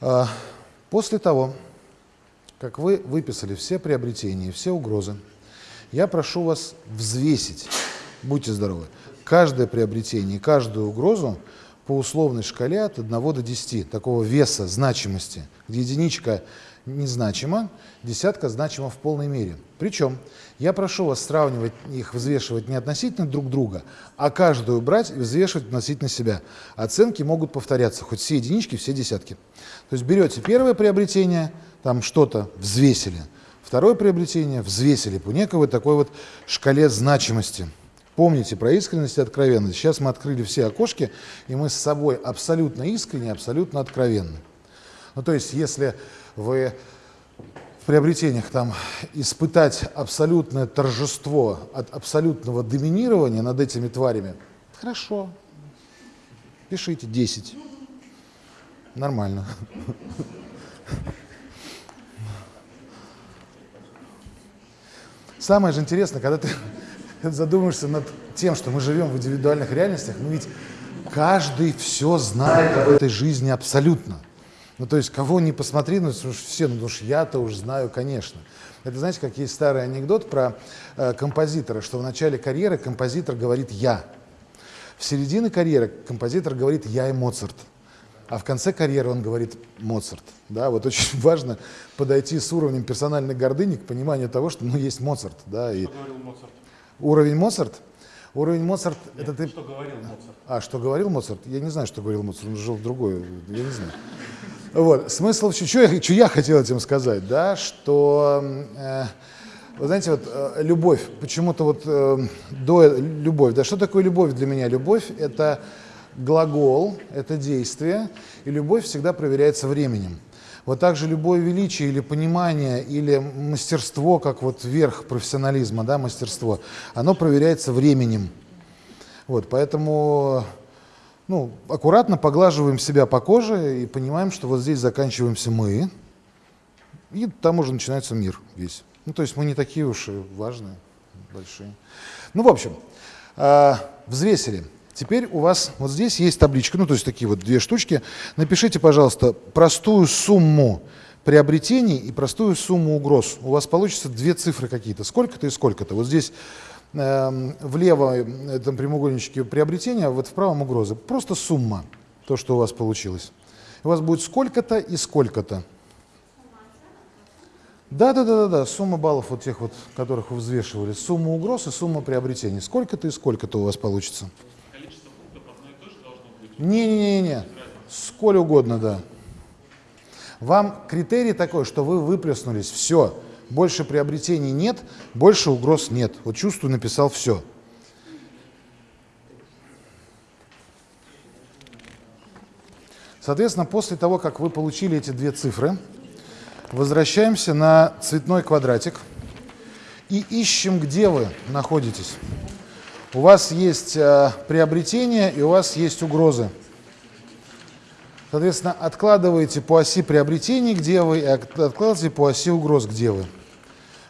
А, После того, как вы выписали все приобретения, все угрозы, я прошу вас взвесить, будьте здоровы, каждое приобретение, каждую угрозу по условной шкале от 1 до 10, такого веса, значимости, где единичка незначима, десятка значима в полной мере. Причем я прошу вас сравнивать их, взвешивать не относительно друг друга, а каждую брать и взвешивать относительно себя. Оценки могут повторяться, хоть все единички, все десятки. То есть берете первое приобретение, там что-то взвесили, второе приобретение взвесили по некой такой вот шкале значимости. Помните про искренность и откровенность. Сейчас мы открыли все окошки, и мы с собой абсолютно искренне, абсолютно откровенны. Ну, то есть, если вы в приобретениях там испытать абсолютное торжество от абсолютного доминирования над этими тварями, хорошо, пишите 10. Нормально. Самое же интересное, когда ты задумаешься над тем, что мы живем в индивидуальных реальностях, ну ведь каждый все знает об этой жизни абсолютно. Ну, то есть, кого не посмотри, ну, все, ну, уж я-то уж знаю, конечно. Это, знаете, как есть старый анекдот про э, композитора, что в начале карьеры композитор говорит «я». В середине карьеры композитор говорит «я и Моцарт». А в конце карьеры он говорит «Моцарт». Да, вот очень важно подойти с уровнем персональной гордыни к пониманию того, что ну, есть Моцарт. Да, и Что говорил Моцарт? Уровень Моцарт, уровень Моцарт, это ты... Что говорил Моцарт? А, что говорил Моцарт? Я не знаю, что говорил Моцарт, он жил в другой, я не знаю. Вот, смысл, что я, что я хотел этим сказать, да, что, э, вы знаете, вот э, любовь, почему-то вот э, до любовь, да, что такое любовь для меня? Любовь – это глагол, это действие, и любовь всегда проверяется временем. Вот так же любое величие или понимание, или мастерство, как вот верх профессионализма, да, мастерство, оно проверяется временем. Вот, поэтому ну, аккуратно поглаживаем себя по коже и понимаем, что вот здесь заканчиваемся мы, и там уже начинается мир весь. Ну, то есть мы не такие уж и важные, большие. Ну, в общем, э, взвесили. Теперь у вас вот здесь есть табличка, ну, то есть такие вот две штучки. Напишите, пожалуйста, простую сумму приобретений и простую сумму угроз. У вас получится две цифры какие-то, сколько-то и сколько-то. Вот здесь э, влево этом прямоугольничке приобретения, а вот в правом угрозы. Просто сумма, то, что у вас получилось. У вас будет сколько-то и сколько-то. Да, да, да, да, да, сумма баллов вот тех вот, которых вы взвешивали, сумма угроз и сумма приобретений. Сколько-то и сколько-то у вас получится. Количество пунктов одно и то же должно быть. Не-не-не, сколь угодно, да. Вам критерий такой, что вы выплеснулись, все, больше приобретений нет, больше угроз нет. Вот чувствую, написал все. Соответственно, после того, как вы получили эти две цифры, возвращаемся на цветной квадратик и ищем, где вы находитесь. У вас есть э, приобретение и у вас есть угрозы. Соответственно, откладываете по оси приобретений, где вы, и от- откладываете по оси угроз, где вы.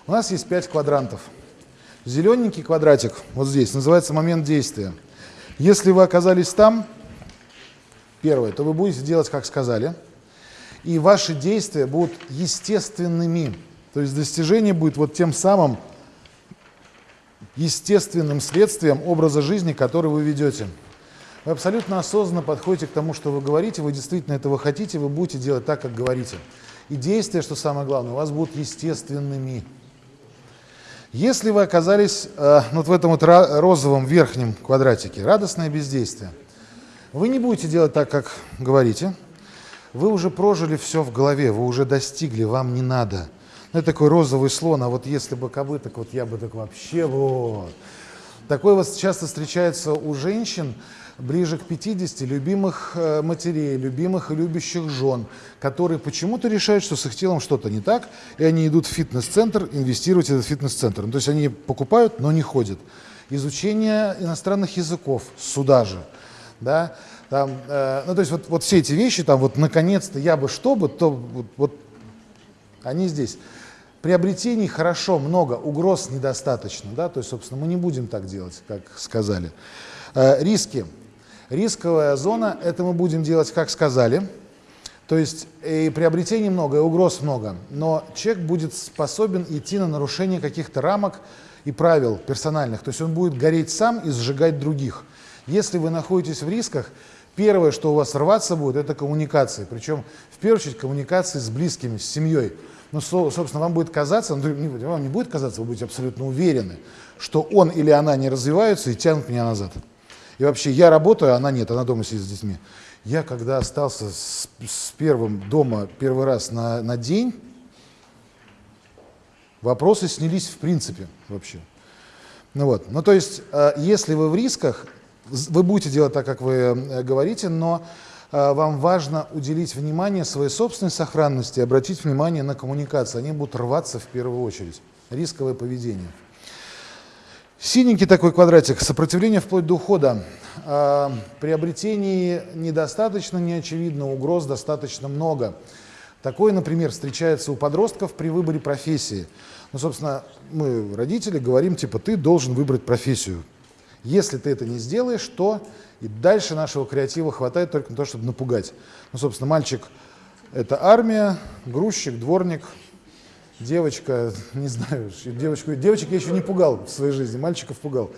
У нас есть пять квадрантов. Зелененький квадратик, вот здесь, называется момент действия. Если вы оказались там, первое, то вы будете делать, как сказали, и ваши действия будут естественными. То есть достижение будет вот тем самым естественным следствием образа жизни, который вы ведете. Вы абсолютно осознанно подходите к тому, что вы говорите, вы действительно этого хотите, вы будете делать так, как говорите. И действия, что самое главное, у вас будут естественными. Если вы оказались э, вот в этом вот розовом верхнем квадратике, радостное бездействие, вы не будете делать так, как говорите, вы уже прожили все в голове, вы уже достигли, вам не надо. Это такой розовый слон, а вот если бы кобы, так вот я бы так вообще вот. Такое вот часто встречается у женщин, ближе к 50 любимых э, матерей, любимых и любящих жен, которые почему-то решают, что с их телом что-то не так, и они идут в фитнес-центр инвестировать в этот фитнес-центр. Ну, то есть они покупают, но не ходят. Изучение иностранных языков сюда же. Да? Там, э, ну, то есть вот, вот все эти вещи, там вот наконец-то я бы что бы, то вот, вот они здесь. Приобретений хорошо, много, угроз недостаточно. Да? То есть, собственно, мы не будем так делать, как сказали. Э, риски. Рисковая зона, это мы будем делать, как сказали. То есть и приобретений много, и угроз много. Но человек будет способен идти на нарушение каких-то рамок и правил персональных. То есть он будет гореть сам и сжигать других. Если вы находитесь в рисках, первое, что у вас рваться будет, это коммуникации. Причем, в первую очередь, коммуникации с близкими, с семьей. Ну, собственно, вам будет казаться, вам не будет казаться, вы будете абсолютно уверены, что он или она не развиваются и тянут меня назад. И вообще, я работаю, а она нет, она дома сидит с детьми. Я, когда остался с, с первым дома первый раз на, на день, вопросы снялись в принципе вообще. Ну вот, ну то есть, э, если вы в рисках, вы будете делать так, как вы э, говорите, но вам важно уделить внимание своей собственной сохранности, обратить внимание на коммуникации. Они будут рваться в первую очередь. Рисковое поведение. Синенький такой квадратик, сопротивление вплоть до ухода. А, приобретений недостаточно, не очевидно, угроз достаточно много. Такое, например, встречается у подростков при выборе профессии. Ну, собственно, мы, родители, говорим, типа, ты должен выбрать профессию. Если ты это не сделаешь, то и дальше нашего креатива хватает только на то, чтобы напугать. Ну, собственно, мальчик – это армия, грузчик, дворник – девочка, не знаю, девочку, девочек я еще не пугал в своей жизни, мальчиков пугал.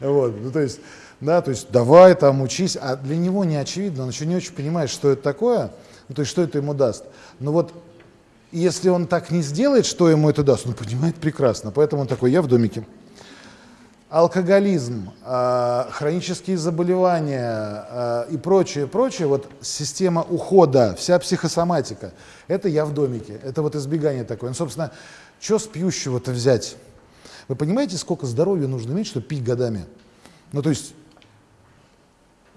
Вот, ну, то есть, да, то есть давай там учись, а для него не очевидно, он еще не очень понимает, что это такое, ну, то есть что это ему даст. Но вот если он так не сделает, что ему это даст, он понимает прекрасно, поэтому он такой, я в домике алкоголизм, а, хронические заболевания а, и прочее, прочее, вот система ухода, вся психосоматика, это я в домике, это вот избегание такое. Ну, собственно, что с пьющего-то взять? Вы понимаете, сколько здоровья нужно иметь, чтобы пить годами? Ну, то есть,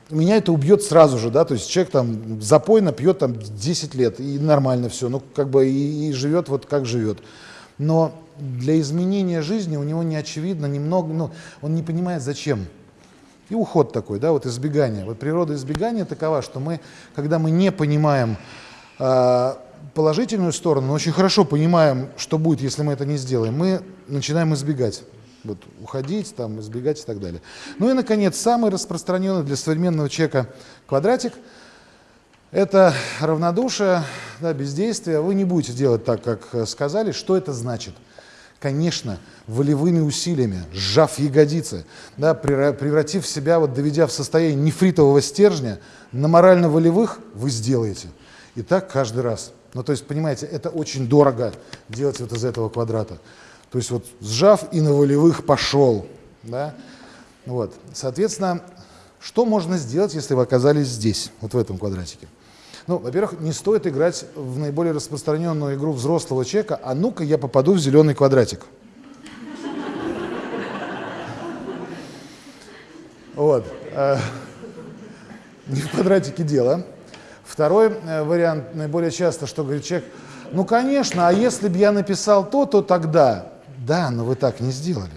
меня это убьет сразу же, да, то есть человек там запойно пьет там 10 лет, и нормально все, ну, как бы и, и живет вот как живет. Но для изменения жизни у него не очевидно немного, ну, он не понимает зачем. И уход такой, да, вот избегание. Вот природа избегания такова, что мы, когда мы не понимаем э, положительную сторону, но очень хорошо понимаем, что будет, если мы это не сделаем, мы начинаем избегать. Вот, уходить, там, избегать и так далее. Ну и, наконец, самый распространенный для современного человека квадратик – это равнодушие, да, бездействие. Вы не будете делать так, как сказали. Что это значит? Конечно, волевыми усилиями, сжав ягодицы, да, превратив себя, вот, доведя в состояние нефритового стержня, на морально-волевых вы сделаете. И так каждый раз. Ну, то есть, понимаете, это очень дорого делать вот из этого квадрата. То есть, вот сжав и на волевых пошел. Да? Вот. Соответственно, что можно сделать, если вы оказались здесь, вот в этом квадратике? Ну, во-первых, не стоит играть в наиболее распространенную игру взрослого человека, а ну-ка я попаду в зеленый квадратик. Вот. Э, не в квадратике дело. Второй э, вариант, наиболее часто, что говорит человек, ну, конечно, а если бы я написал то, то тогда. Да, но вы так не сделали.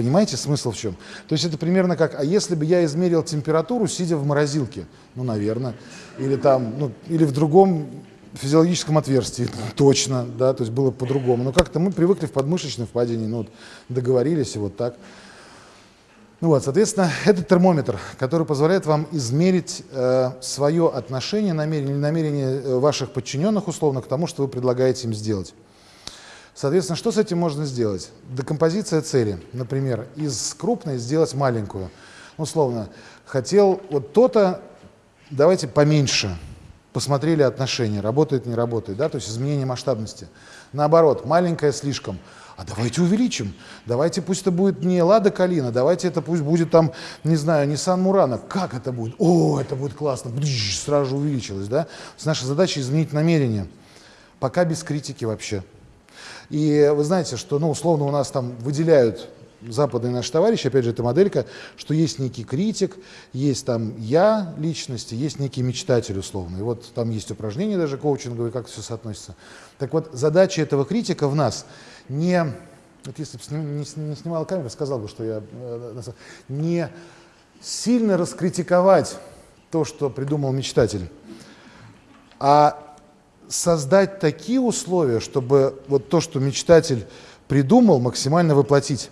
Понимаете смысл в чем? То есть это примерно как, а если бы я измерил температуру, сидя в морозилке? Ну, наверное. Или там, ну, или в другом физиологическом отверстии, точно, да, то есть было по-другому. Но как-то мы привыкли в подмышечной впадине, ну, вот, договорились и вот так. Ну вот, соответственно, это термометр, который позволяет вам измерить э, свое отношение, намерение, намерение э, ваших подчиненных условно к тому, что вы предлагаете им сделать. Соответственно, что с этим можно сделать? Декомпозиция цели. Например, из крупной сделать маленькую. условно, хотел вот то-то, давайте поменьше. Посмотрели отношения, работает, не работает, да, то есть изменение масштабности. Наоборот, маленькое слишком. А давайте увеличим. Давайте пусть это будет не Лада Калина, давайте это пусть будет там, не знаю, Nissan Мурана. Как это будет? О, это будет классно. Сразу же увеличилось, да? То есть наша задача изменить намерение. Пока без критики вообще. И вы знаете, что, ну, условно, у нас там выделяют западные наши товарищи, опять же, это моделька, что есть некий критик, есть там я личности, есть некий мечтатель условно. И вот там есть упражнения даже коучинговые, как все соотносится. Так вот, задача этого критика в нас не, вот если бы не, не снимал камеру, сказал бы, что я э, не сильно раскритиковать то, что придумал мечтатель, а создать такие условия, чтобы вот то, что мечтатель придумал, максимально воплотить.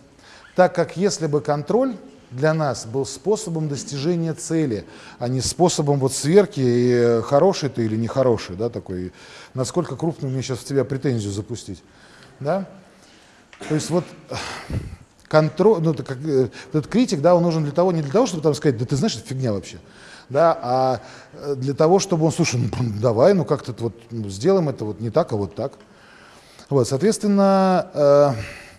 Так как если бы контроль для нас был способом достижения цели, а не способом вот сверки, и э, хороший ты или нехороший, да, такой, насколько крупную мне сейчас в тебя претензию запустить, да. То есть вот контроль, ну, это как, э, этот критик, да, он нужен для того, не для того, чтобы там сказать, да ты знаешь, это фигня вообще, да, а э, для того, чтобы он, слушай, ну, давай, ну как-то вот ну, сделаем это вот не так, а вот так. Вот, соответственно, э,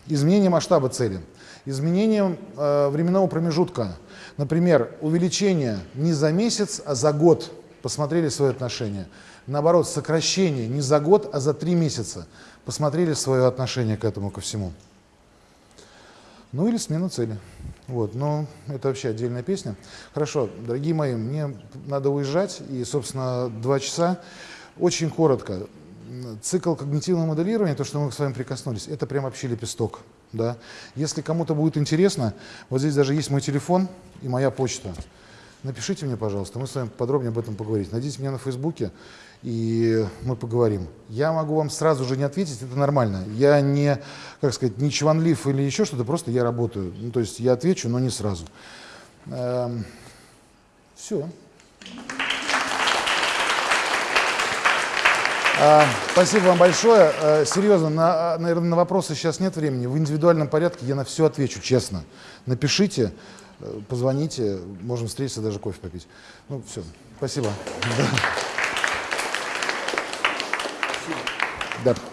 изменение масштаба цели, изменение э, временного промежутка, например, увеличение не за месяц, а за год, посмотрели свои отношения. Наоборот, сокращение не за год, а за три месяца, посмотрели свое отношение к этому, ко всему. Ну или смена цели. Вот, но это вообще отдельная песня. Хорошо, дорогие мои, мне надо уезжать, и, собственно, два часа. Очень коротко. Цикл когнитивного моделирования, то, что мы с вами прикоснулись, это прям вообще лепесток. Да? Если кому-то будет интересно, вот здесь даже есть мой телефон и моя почта. Напишите мне, пожалуйста, мы с вами подробнее об этом поговорим. Найдите меня на Фейсбуке, и мы поговорим. Я могу вам сразу же не ответить, это нормально. Я не, как сказать, не чванлив или еще что-то, просто я работаю. Ну, то есть я отвечу, но не сразу. Эм, все. А, спасибо вам большое. А, серьезно, на, наверное, на вопросы сейчас нет времени. В индивидуальном порядке я на все отвечу, честно. Напишите, э, позвоните, можем встретиться, даже кофе попить. Ну, все. Спасибо. Да.